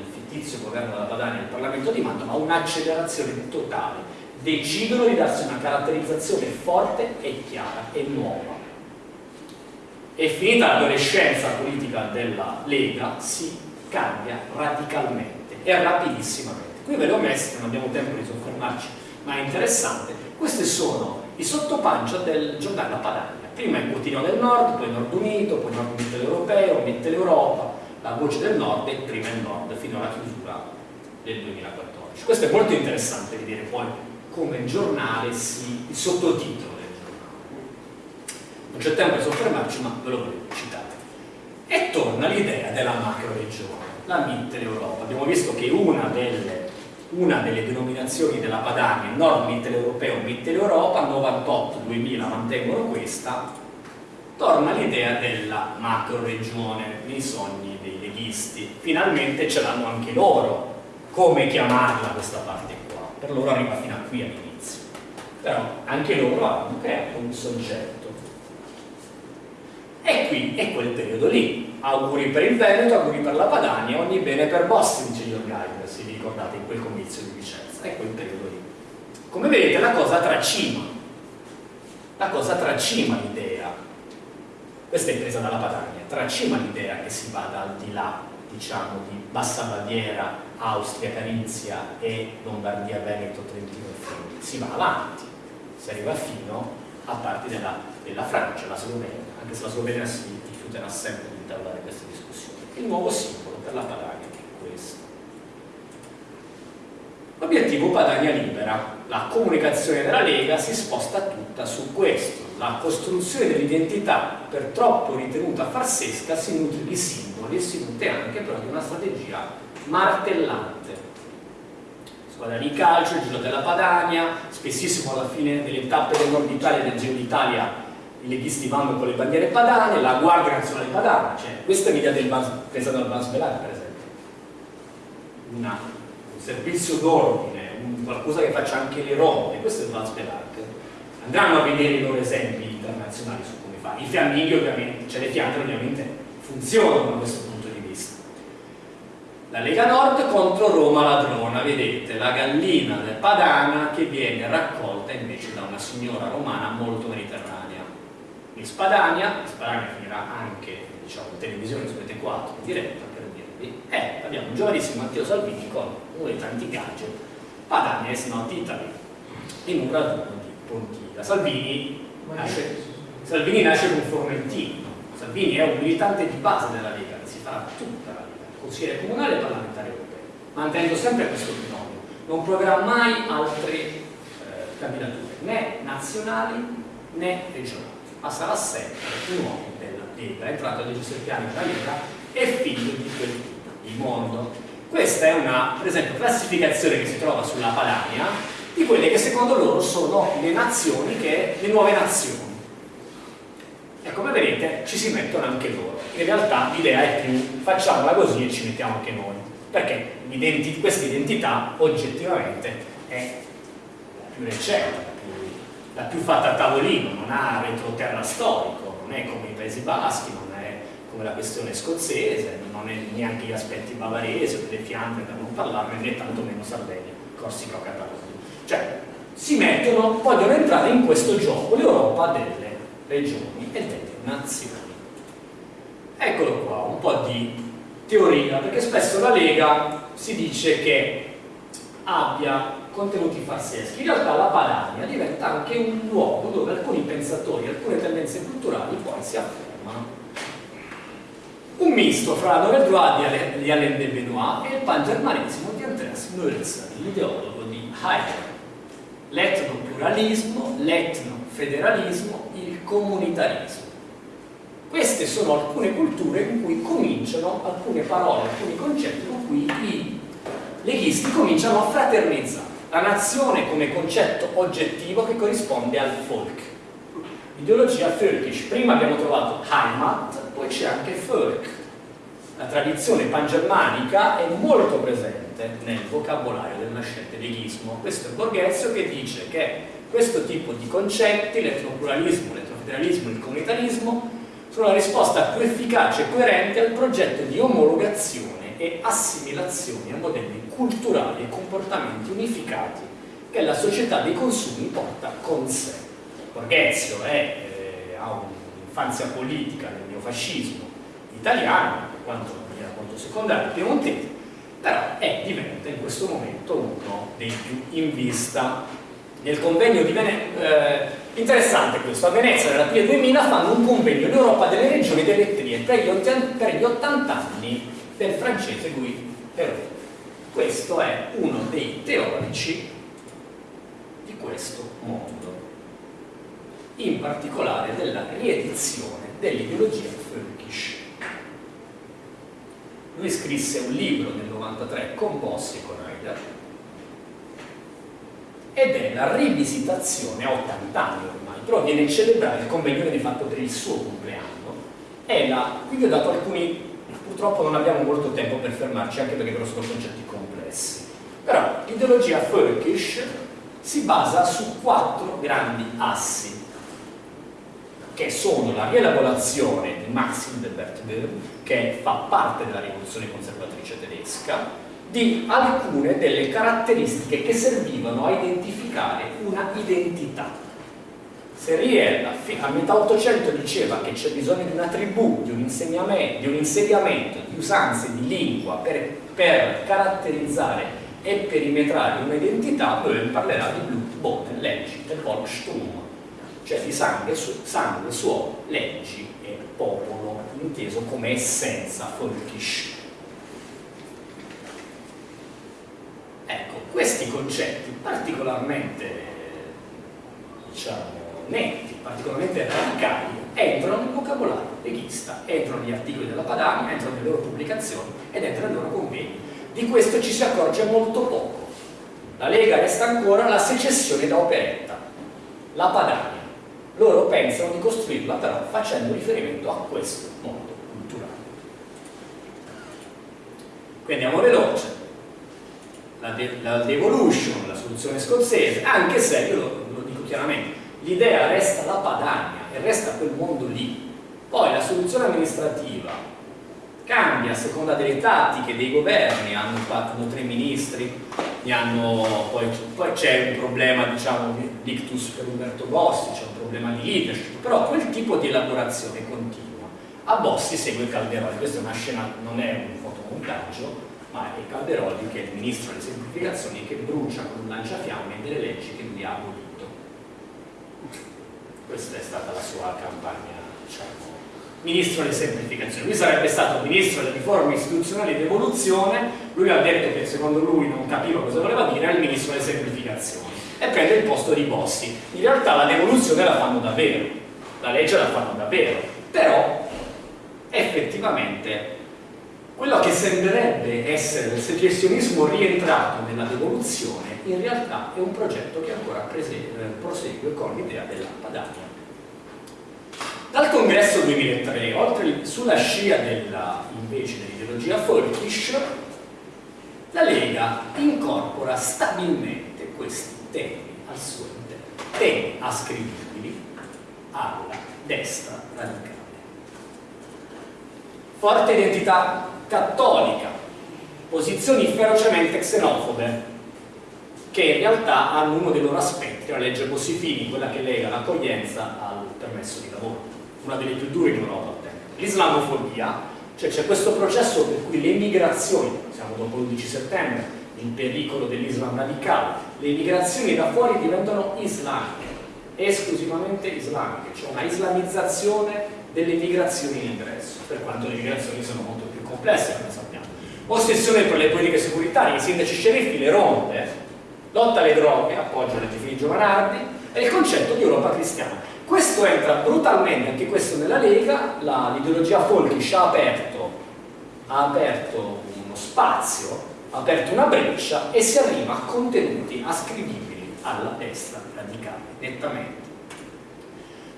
fittizio governo della Padania e il Parlamento di Mantova un'accelerazione totale. Decidono di darsi una caratterizzazione forte e chiara e nuova. È finita l'adolescenza politica della Lega, si cambia radicalmente e rapidissimamente. Qui ve le ho messe, non abbiamo tempo di soffermarci, ma è interessante. Questi sono i sottopancia del giornale La Padania. Prima il quotidiano del Nord, poi Nord Unito, poi Nord Unito Europeo, Mette l'Europa, la voce del nord e prima il nord fino alla chiusura del 2014. Questo è molto interessante vedere poi come il giornale si, il sottotitolo del giornale. Non c'è tempo di soffermarci, ma ve lo voglio citare. E torna l'idea della macro regione, la Mitteleuropa. Abbiamo visto che una delle, una delle denominazioni della Padania, nord mitteleuropeo, Mitteleuropa, 98-2000 mantengono questa, torna l'idea della macro regione nei sogni leghisti. Finalmente ce l'hanno anche loro, come chiamarla questa parte qua. Per loro arriva fino a qui all'inizio. Però anche loro hanno creato un soggetto. E qui è quel periodo lì. Auguri per il Veneto, auguri per la Padania, ogni bene per Bossi, dice Jorgaida, se vi ricordate in quel comizio di Vicenza. È quel periodo lì. Come vedete la cosa tracima. La cosa tracima l'idea questa è presa dalla Padania, tracima l'idea che si vada al di là, diciamo, di Bassa Baviera, Austria, Carinzia e Lombardia, Veneto, Trentino e Friuli. Si va avanti, si arriva fino a parti della, della Francia, la Slovenia, anche se la Slovenia si rifiuterà sempre di intavolare queste discussioni. Il nuovo simbolo per la Padania è questo. L'obiettivo Padania Libera, la comunicazione della Lega si sposta tutta su questo la costruzione dell'identità per troppo ritenuta farsesca si nutre di simboli e si nutre anche però di una strategia martellante. Squadra di calcio, il giro della Padania spessissimo alla fine delle tappe del nord Italia e del Giro d'Italia i leghisti vanno con le bandiere padane la Guardia Nazionale Padana cioè, questa è l'idea del Bans, presa dal per esempio. Una, un servizio d'ordine qualcosa che faccia anche le ronde questo è il Bans andranno a vedere i loro esempi internazionali su come fare. I fiamminghi ovviamente, cioè le fiandre ovviamente funzionano da questo punto di vista. La Lega Nord contro Roma ladrona, vedete, la gallina del Padana che viene raccolta invece da una signora romana molto mediterranea. In Spadania, in Spadania finirà anche diciamo, in televisione su Rete 4 in diretta per dirvi, e abbiamo un giovanissimo Matteo Salvini con uno dei tanti gadget, Padania is not Italy, in un raduno di Pontida. Salvini nasce, Salvini nasce con Formentino, Salvini è un militante di base della Lega, si farà tutta la Lega, consigliere comunale e parlamentare europeo, mantenendo sempre questo binomio, non proverà mai altre eh, candidature, né nazionali né regionali, ma sarà sempre un uomo della Lega, è entrato a 17 anni nella Lega e figlio di quel il mondo. Questa è una, per esempio, classificazione che si trova sulla Padania, di quelle che secondo loro sono le nazioni, che, le nuove nazioni. E come vedete ci si mettono anche loro. In realtà l'idea è più facciamola così e ci mettiamo anche noi. perché questa identità oggettivamente è la più recente, la più, la più fatta a tavolino, non ha retroterra storico, non è come i Paesi Baschi, non è come la questione scozzese, non è neanche gli aspetti bavaresi o delle Fiandre per non parlarne, né tantomeno Sardegna, Corsica o Catalogna. Cioè, si mettono, vogliono entrare in questo gioco l'Europa delle regioni e delle nazioni. Eccolo qua, un po' di teoria, perché spesso la Lega si dice che abbia contenuti farseschi. In realtà la Padania diventa anche un luogo dove alcuni pensatori, alcune tendenze culturali poi si affermano. Un misto fra Droite di Alain de Benoit e il pangermanismo di Andreas Mölzer, l'ideologo di Heidegger. L'etnopluralismo, l'etnofederalismo, il comunitarismo. Queste sono alcune culture in cui cominciano alcune parole, alcuni concetti con cui i leghisti cominciano a fraternizzare. La nazione come concetto oggettivo che corrisponde al folk. Ideologia völkisch. Prima abbiamo trovato Heimat, poi c'è anche folk. La tradizione pangermanica è molto presente nel vocabolario del nascente leghismo. Questo è Borghezio che dice che questo tipo di concetti, l'etnopluralismo, l'etnofederalismo, il comunitarismo, sono la risposta più efficace e coerente al progetto di omologazione e assimilazione a modelli culturali e comportamenti unificati che la società dei consumi porta con sé. Borghezio è, eh, ha un'infanzia politica nel neofascismo italiano, quanto era molto secondario, piemontese, però è, diventa in questo momento uno dei più in vista nel convegno di Venezia, eh, interessante questo, a Venezia nell'aprile 2000 fanno un convegno in Europa delle regioni delle etnie per gli, per gli 80 anni del francese Guy Perrault. Questo è uno dei teorici di questo mondo, in particolare della riedizione dell'ideologia. Lui scrisse un libro nel 93 con Bossi e con Heidegger ed è la rivisitazione a 80 anni ormai, però viene a celebrare il convegno di fatto per il suo compleanno. La, qui vi ho dato alcuni, purtroppo non abbiamo molto tempo per fermarci, anche perché però sono concetti complessi. Però l'ideologia Völkisch si basa su quattro grandi assi, che sono la rielaborazione di Max Hildebert che fa parte della rivoluzione conservatrice tedesca, di alcune delle caratteristiche che servivano a identificare una identità. Seriella a metà Ottocento diceva che c'è bisogno di una tribù, di un, di un insediamento, di usanze, di lingua per, per caratterizzare e perimetrare un'identità, Böhm parlerà di Blut, Boden, leggi, del Volkstum, cioè di sangue, sangue, suolo, leggi e popolo, inteso come essenza folkish. questi concetti particolarmente diciamo, netti, particolarmente radicali, entrano nel vocabolario leghista, entrano negli articoli della Padania, entrano nelle loro pubblicazioni ed entrano nei loro convegni. Di questo ci si accorge molto poco. La Lega resta ancora la secessione da operetta, la Padania. Loro pensano di costruirla però facendo riferimento a questo mondo culturale. Quindi andiamo veloce la, de la devolution, la soluzione scozzese, anche se, io lo, lo dico chiaramente, l'idea resta la Padania e resta quel mondo lì. Poi la soluzione amministrativa cambia a seconda delle tattiche dei governi, hanno, hanno tre ministri, hanno, poi, poi c'è un problema diciamo di ictus per Umberto Bossi, c'è un problema di leadership, però quel tipo di elaborazione continua. A Bossi segue Calderoli, questa è una scena, non è un fotomontaggio, ma è Calderoli che è il ministro delle semplificazioni che brucia con un lanciafiamme delle leggi che lui ha abolito. Questa è stata la sua campagna, diciamo, ministro delle semplificazioni. Lui sarebbe stato ministro delle riforme istituzionali ed evoluzione, lui ha detto che secondo lui non capiva cosa voleva dire, era il ministro delle semplificazioni e prende il posto di Bossi. In realtà la devoluzione la fanno davvero, la legge la fanno davvero, però effettivamente quello che sembrerebbe essere il secessionismo rientrato nella devoluzione, in realtà è un progetto che ancora prosegue con l'idea della Padania. Dal congresso 2003, oltre sulla scia della, invece dell'ideologia folkish, La Lega incorpora stabilmente questi temi al suo interno, temi ascrivibili alla destra radicale. Forte identità cattolica, posizioni ferocemente xenofobe, che in realtà hanno uno dei loro aspetti, la legge Bossi-Fini, quella che lega l'accoglienza al permesso di lavoro, una delle più dure in Europa al. L'islamofobia, cioè c'è questo processo per cui le migrazioni, siamo dopo l'11 settembre, il pericolo dell'Islam radicale, le migrazioni da fuori diventano islamiche, esclusivamente islamiche, cioè una islamizzazione delle migrazioni in ingresso, per quanto le migrazioni sono molto più complesse, come sappiamo. Ossessione per le politiche securitarie, i sindaci sceriffi, le ronde, lotta alle droghe, appoggio alle Giovanardi e il concetto di Europa cristiana. Questo entra brutalmente, anche questo nella Lega, l'ideologia folkish ha aperto, ha aperto uno spazio, ha aperto una breccia e si arriva a contenuti ascrivibili alla destra radicale, nettamente.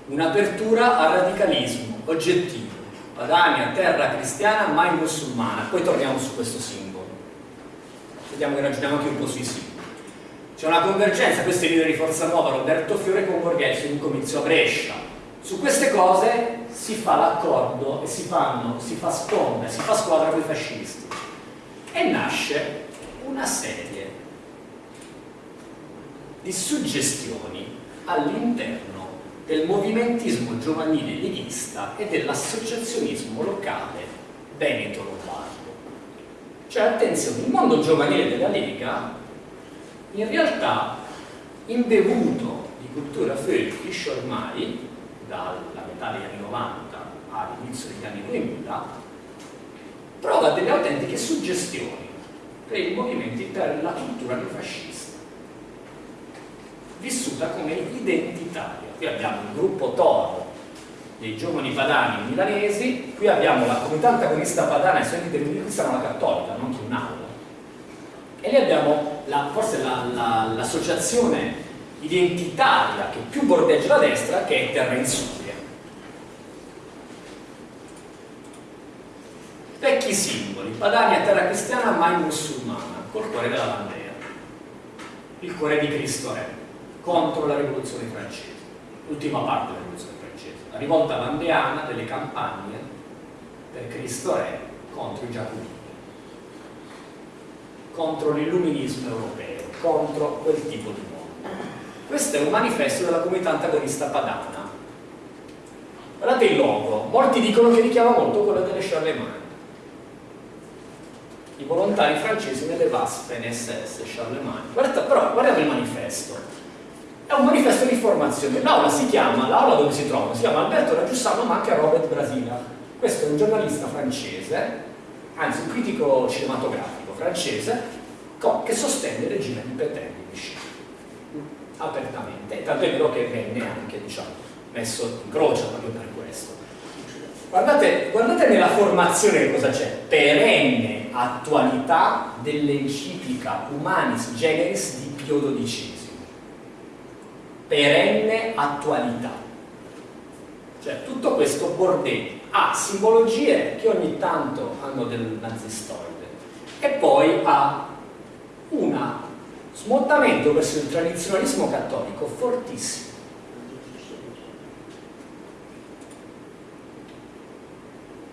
Un'apertura al radicalismo oggettivo, Padania, terra cristiana, mai musulmana. Poi torniamo su questo simbolo. Vediamo che ragioniamo anche un po' sui simboli. C'è una convergenza, questo è il leader di Forza Nuova, Roberto Fiore con Borghese, in un comizio a Brescia. Su queste cose si fa l'accordo e si, fanno, si fa sponda, si fa squadra con i fascisti. E nasce una serie di suggestioni all'interno del movimentismo giovanile leghista e dell'associazionismo locale veneto-lombardo. Cioè, attenzione, il mondo giovanile della Lega in realtà imbevuto di cultura Völkisch ormai dalla metà degli anni 90 all'inizio degli anni 2000 prova delle autentiche suggestioni per i movimenti per la cultura neofascista vissuta come identitaria. Qui abbiamo il gruppo Toro dei giovani padani milanesi qui abbiamo la comunità antagonista padana e studenti la Cattolica non che un'aula e lì abbiamo la, forse l'associazione la, identitaria che più bordeggia la destra che è Terra Insuria. Vecchi simboli, Padania terra cristiana mai musulmana, col cuore della bandera. Il cuore di Cristo Re, contro la rivoluzione francese, l'ultima parte della rivoluzione francese, la rivolta vandeana delle campagne per Cristo Re contro i giacobini contro l'illuminismo europeo, contro quel tipo di mondo. Questo è un manifesto della comunità antagonista padana. Guardate il logo, molti dicono che richiama molto quello delle Charlemagne. I volontari francesi nelle Waffen SS Charlemagne. Guardate, però guardiamo il manifesto. È un manifesto di formazione. L'aula si chiama, l'aula dove si trova, si chiama Alberto Raggiussano ma anche Robert Brasila. Questo è un giornalista francese, anzi un critico cinematografico francese che sostiene il regime di Pétain di Vichy apertamente, tanto è vero che venne anche diciamo, messo in croce proprio per questo. Guardate, guardate nella formazione cosa c'è, perenne attualità dell'enciclica Humanis Generis di Pio XII. Perenne attualità. Cioè tutto questo bordello ha simbologie che ogni tanto hanno del nazistoide e poi ha un smottamento verso il tradizionalismo cattolico fortissimo.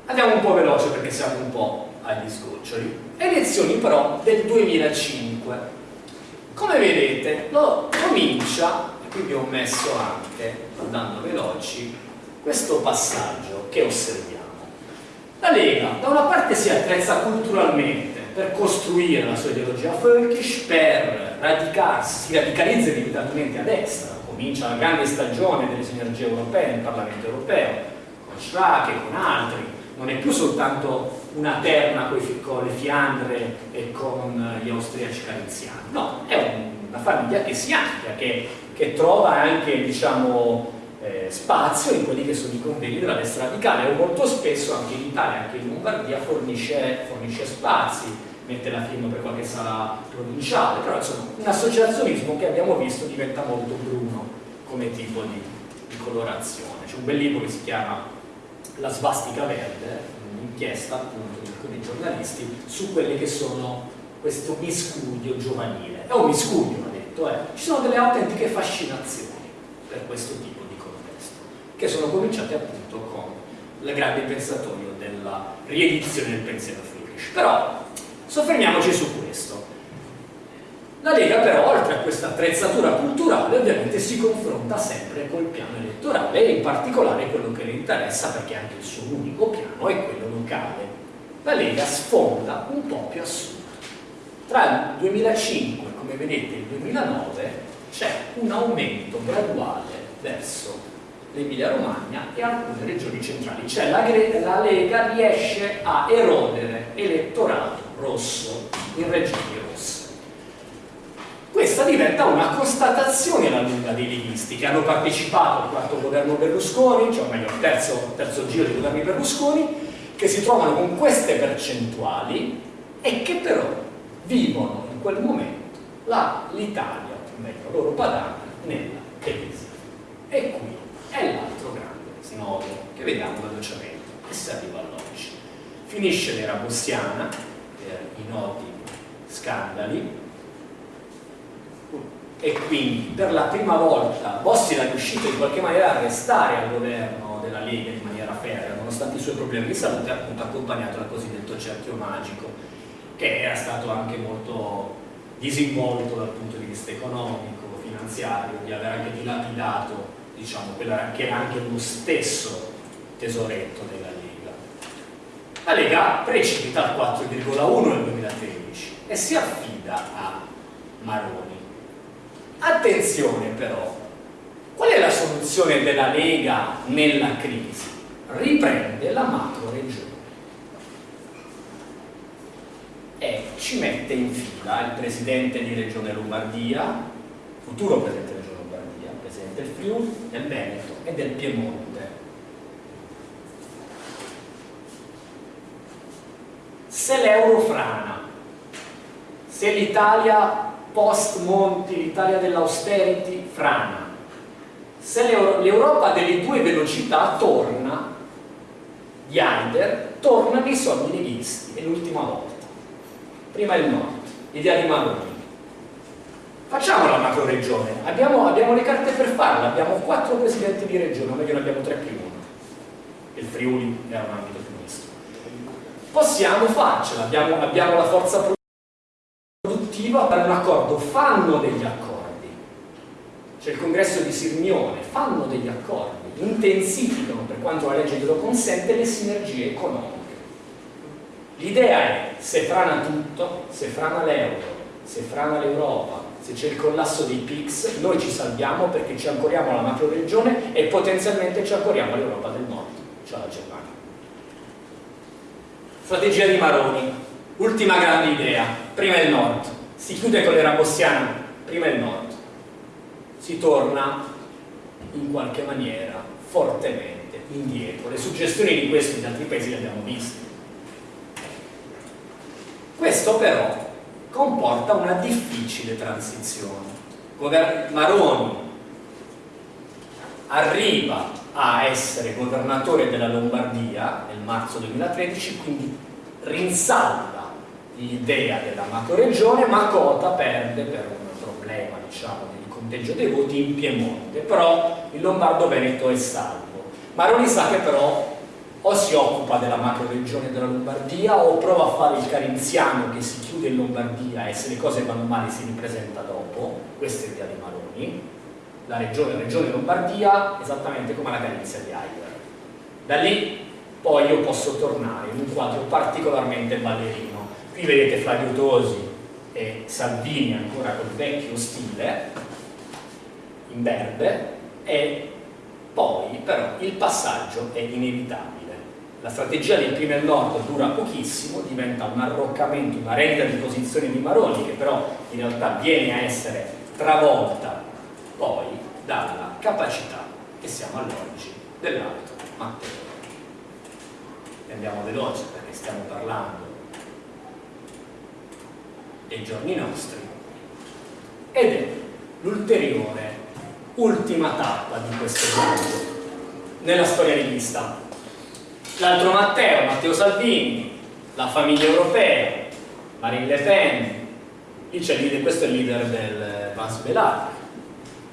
Andiamo un po' veloce perché siamo un po' agli sgoccioli. Elezioni però del 2005. Come vedete, lo comincia, e qui vi ho messo anche, andando veloci, questo passaggio che osserviamo. La Lega da una parte si attrezza culturalmente per costruire la sua ideologia. Folkish, per radicarsi, si radicalizza inevitabile a destra, comincia la grande stagione delle sinergie europee nel Parlamento europeo, con Schrake e con altri, non è più soltanto una terna con le Fiandre e con gli austriaci cariziani, no, è una famiglia che si amplia, che, che trova anche diciamo, eh, spazio in quelli che sono i convegni della destra radicale o molto spesso anche in Italia, anche in Lombardia fornisce, fornisce spazi, mette la firma per qualche sala provinciale, però insomma un associazionismo che abbiamo visto diventa molto bruno come tipo di, di colorazione. C'è un bel libro che si chiama La svastica verde, un'inchiesta appunto di alcuni giornalisti su quelle che sono questo miscuglio giovanile. È un miscuglio, ha detto, eh. ci sono delle autentiche fascinazioni per questo tipo che sono cominciate appunto con il grande pensatorio della riedizione del pensiero Friedrich. Però soffermiamoci su questo. La Lega però, oltre a questa attrezzatura culturale, ovviamente si confronta sempre col piano elettorale e in particolare quello che le interessa, perché anche il suo unico piano è quello locale. La Lega sfonda un po' più a sud. Tra il 2005, come vedete, e il 2009 c'è un aumento graduale verso l'Emilia Romagna e alcune regioni centrali. Cioè la, la Lega riesce a erodere elettorato rosso in regioni rosse questa diventa una constatazione alla lunga dei leghisti che hanno partecipato al quarto governo Berlusconi, cioè meglio al terzo, terzo giro dei governi Berlusconi, che si trovano con queste percentuali e che però vivono in quel momento l'Italia, o meglio loro padana, nella crisi. E qui 9 che vediamo velocemente e si arriva all'11 finisce l'era bossiana per i noti scandali. E quindi per la prima volta Bossi era riuscito in qualche maniera a restare al governo della Lega in maniera ferrea nonostante i suoi problemi di salute appunto accompagnato dal cosiddetto cerchio magico che era stato anche molto disinvolto dal punto di vista economico, finanziario, di aver anche dilapidato diciamo, quella che era anche lo stesso tesoretto della Lega. La Lega precipita al 4,1 nel 2013 e si affida a Maroni Attenzione però, qual è la soluzione della Lega nella crisi? Riprende la macro regione e ci mette in fila il presidente di Regione Lombardia, futuro presidente di Regione Lombardia, presidente del Friuli, del Veneto e del Piemonte. Se l'euro frana, se l'Italia post Monti, l'Italia dell'austerity, frana. Se l'Europa delle due velocità torna, di Heider, tornano i soldi leghisti, è l'ultima volta. Prima il nord, l'idea di Maroni. Facciamo la macro regione, abbiamo, abbiamo, le carte per farla, abbiamo quattro presidenti di regione, o meglio ne abbiamo tre più uno. Il Friuli è un ambito più misto. Possiamo farcela, abbiamo, abbiamo la forza produttiva per un accordo, fanno degli accordi. C'è il congresso di Sirmione, fanno degli accordi, intensificano per quanto la legge glielo consente le sinergie economiche. L'idea è, se frana tutto, se frana l'euro, se frana l'Europa, se c'è il collasso dei PIX, noi ci salviamo perché ci ancoriamo alla macro regione e potenzialmente ci ancoriamo all'Europa del Nord, cioè alla Germania. Strategia di Maroni, ultima grande idea, prima il Nord, si chiude con l'era bossiana, prima il nord, si torna in qualche maniera fortemente indietro. Le suggestioni di questo in altri paesi le abbiamo viste. Questo però comporta una difficile transizione. Maroni arriva a essere governatore della Lombardia nel marzo 2013, quindi rinsalta l'idea della macroregione, ma Cota perde per un problema diciamo, di conteggio dei voti in Piemonte, però il Lombardo-Veneto è salvo. Maroni sa che però o si occupa della macroregione della Lombardia o prova a fare il carinziano che si chiude in Lombardia e se le cose vanno male si ripresenta dopo, questa è l'idea di Maroni, la regione, la regione Lombardia esattamente come la carinzia di Heider. Da lì poi io posso tornare in un quadro particolarmente ballerino. Qui vedete Flavio Tosi e Salvini ancora col vecchio stile in verde e poi però il passaggio è inevitabile la strategia del primo al nord dura pochissimo diventa un arroccamento, una renda di posizione di Maroni che però in realtà viene a essere travolta poi dalla capacità che siamo all'oggi dell'altro Matteo andiamo veloce perché stiamo parlando dei giorni nostri ed è l'ulteriore ultima tappa di questo viaggio nella storia rivista. L'altro Matteo, Matteo Salvini, la famiglia europea, Marine Le Pen, lì c'è il leader, questo è il leader del Vans Belar,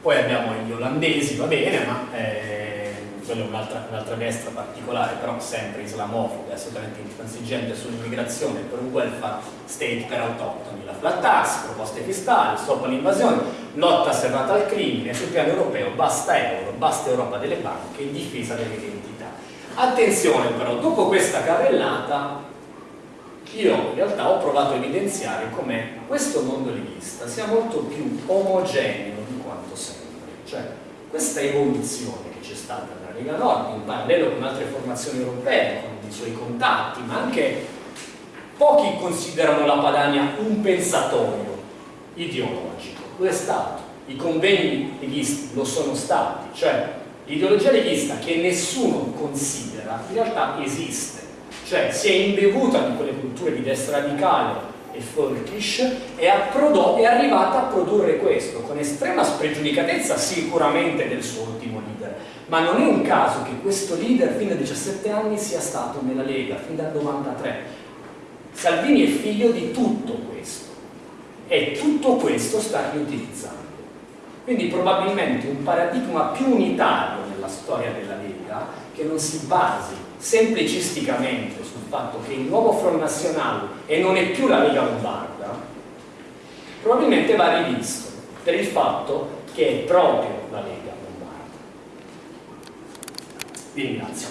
poi abbiamo gli olandesi, va bene, ma eh, quella è un'altra, un'altra destra particolare, però sempre islamofoba, assolutamente intransigente sull'immigrazione, per un welfare state per autoctoni, la flat tax, proposte fiscali, stop all'invasione, lotta serrata al crimine, sul piano europeo basta euro, basta Europa delle banche in difesa dell'identità. Attenzione però, dopo questa carrellata io in realtà ho provato a evidenziare come questo mondo leghista sia molto più omogeneo quanto sempre. Cioè, questa evoluzione che c'è stata nella Lega Nord, in parallelo con altre formazioni europee, con i suoi contatti, ma anche pochi considerano la Padania un pensatorio ideologico. Lo è stato. I convegni leghisti lo sono stati, cioè l'ideologia leghista che nessuno considera in realtà esiste, cioè si è imbevuta di quelle culture di destra radicale e folkish è, è arrivata a produrre questo con estrema spregiudicatezza sicuramente del suo ultimo leader. Ma non è un caso che questo leader fin da 17 anni sia stato nella Lega fin dal 93 Salvini è figlio di tutto questo. E tutto questo sta riutilizzando quindi probabilmente un paradigma più unitario nella storia della Lega che non si basi semplicisticamente sul fatto che il nuovo Front Nazionale e non è più la Lega Lombarda, probabilmente va rivisto per il fatto che è proprio la Lega Lombarda. Vi ringrazio.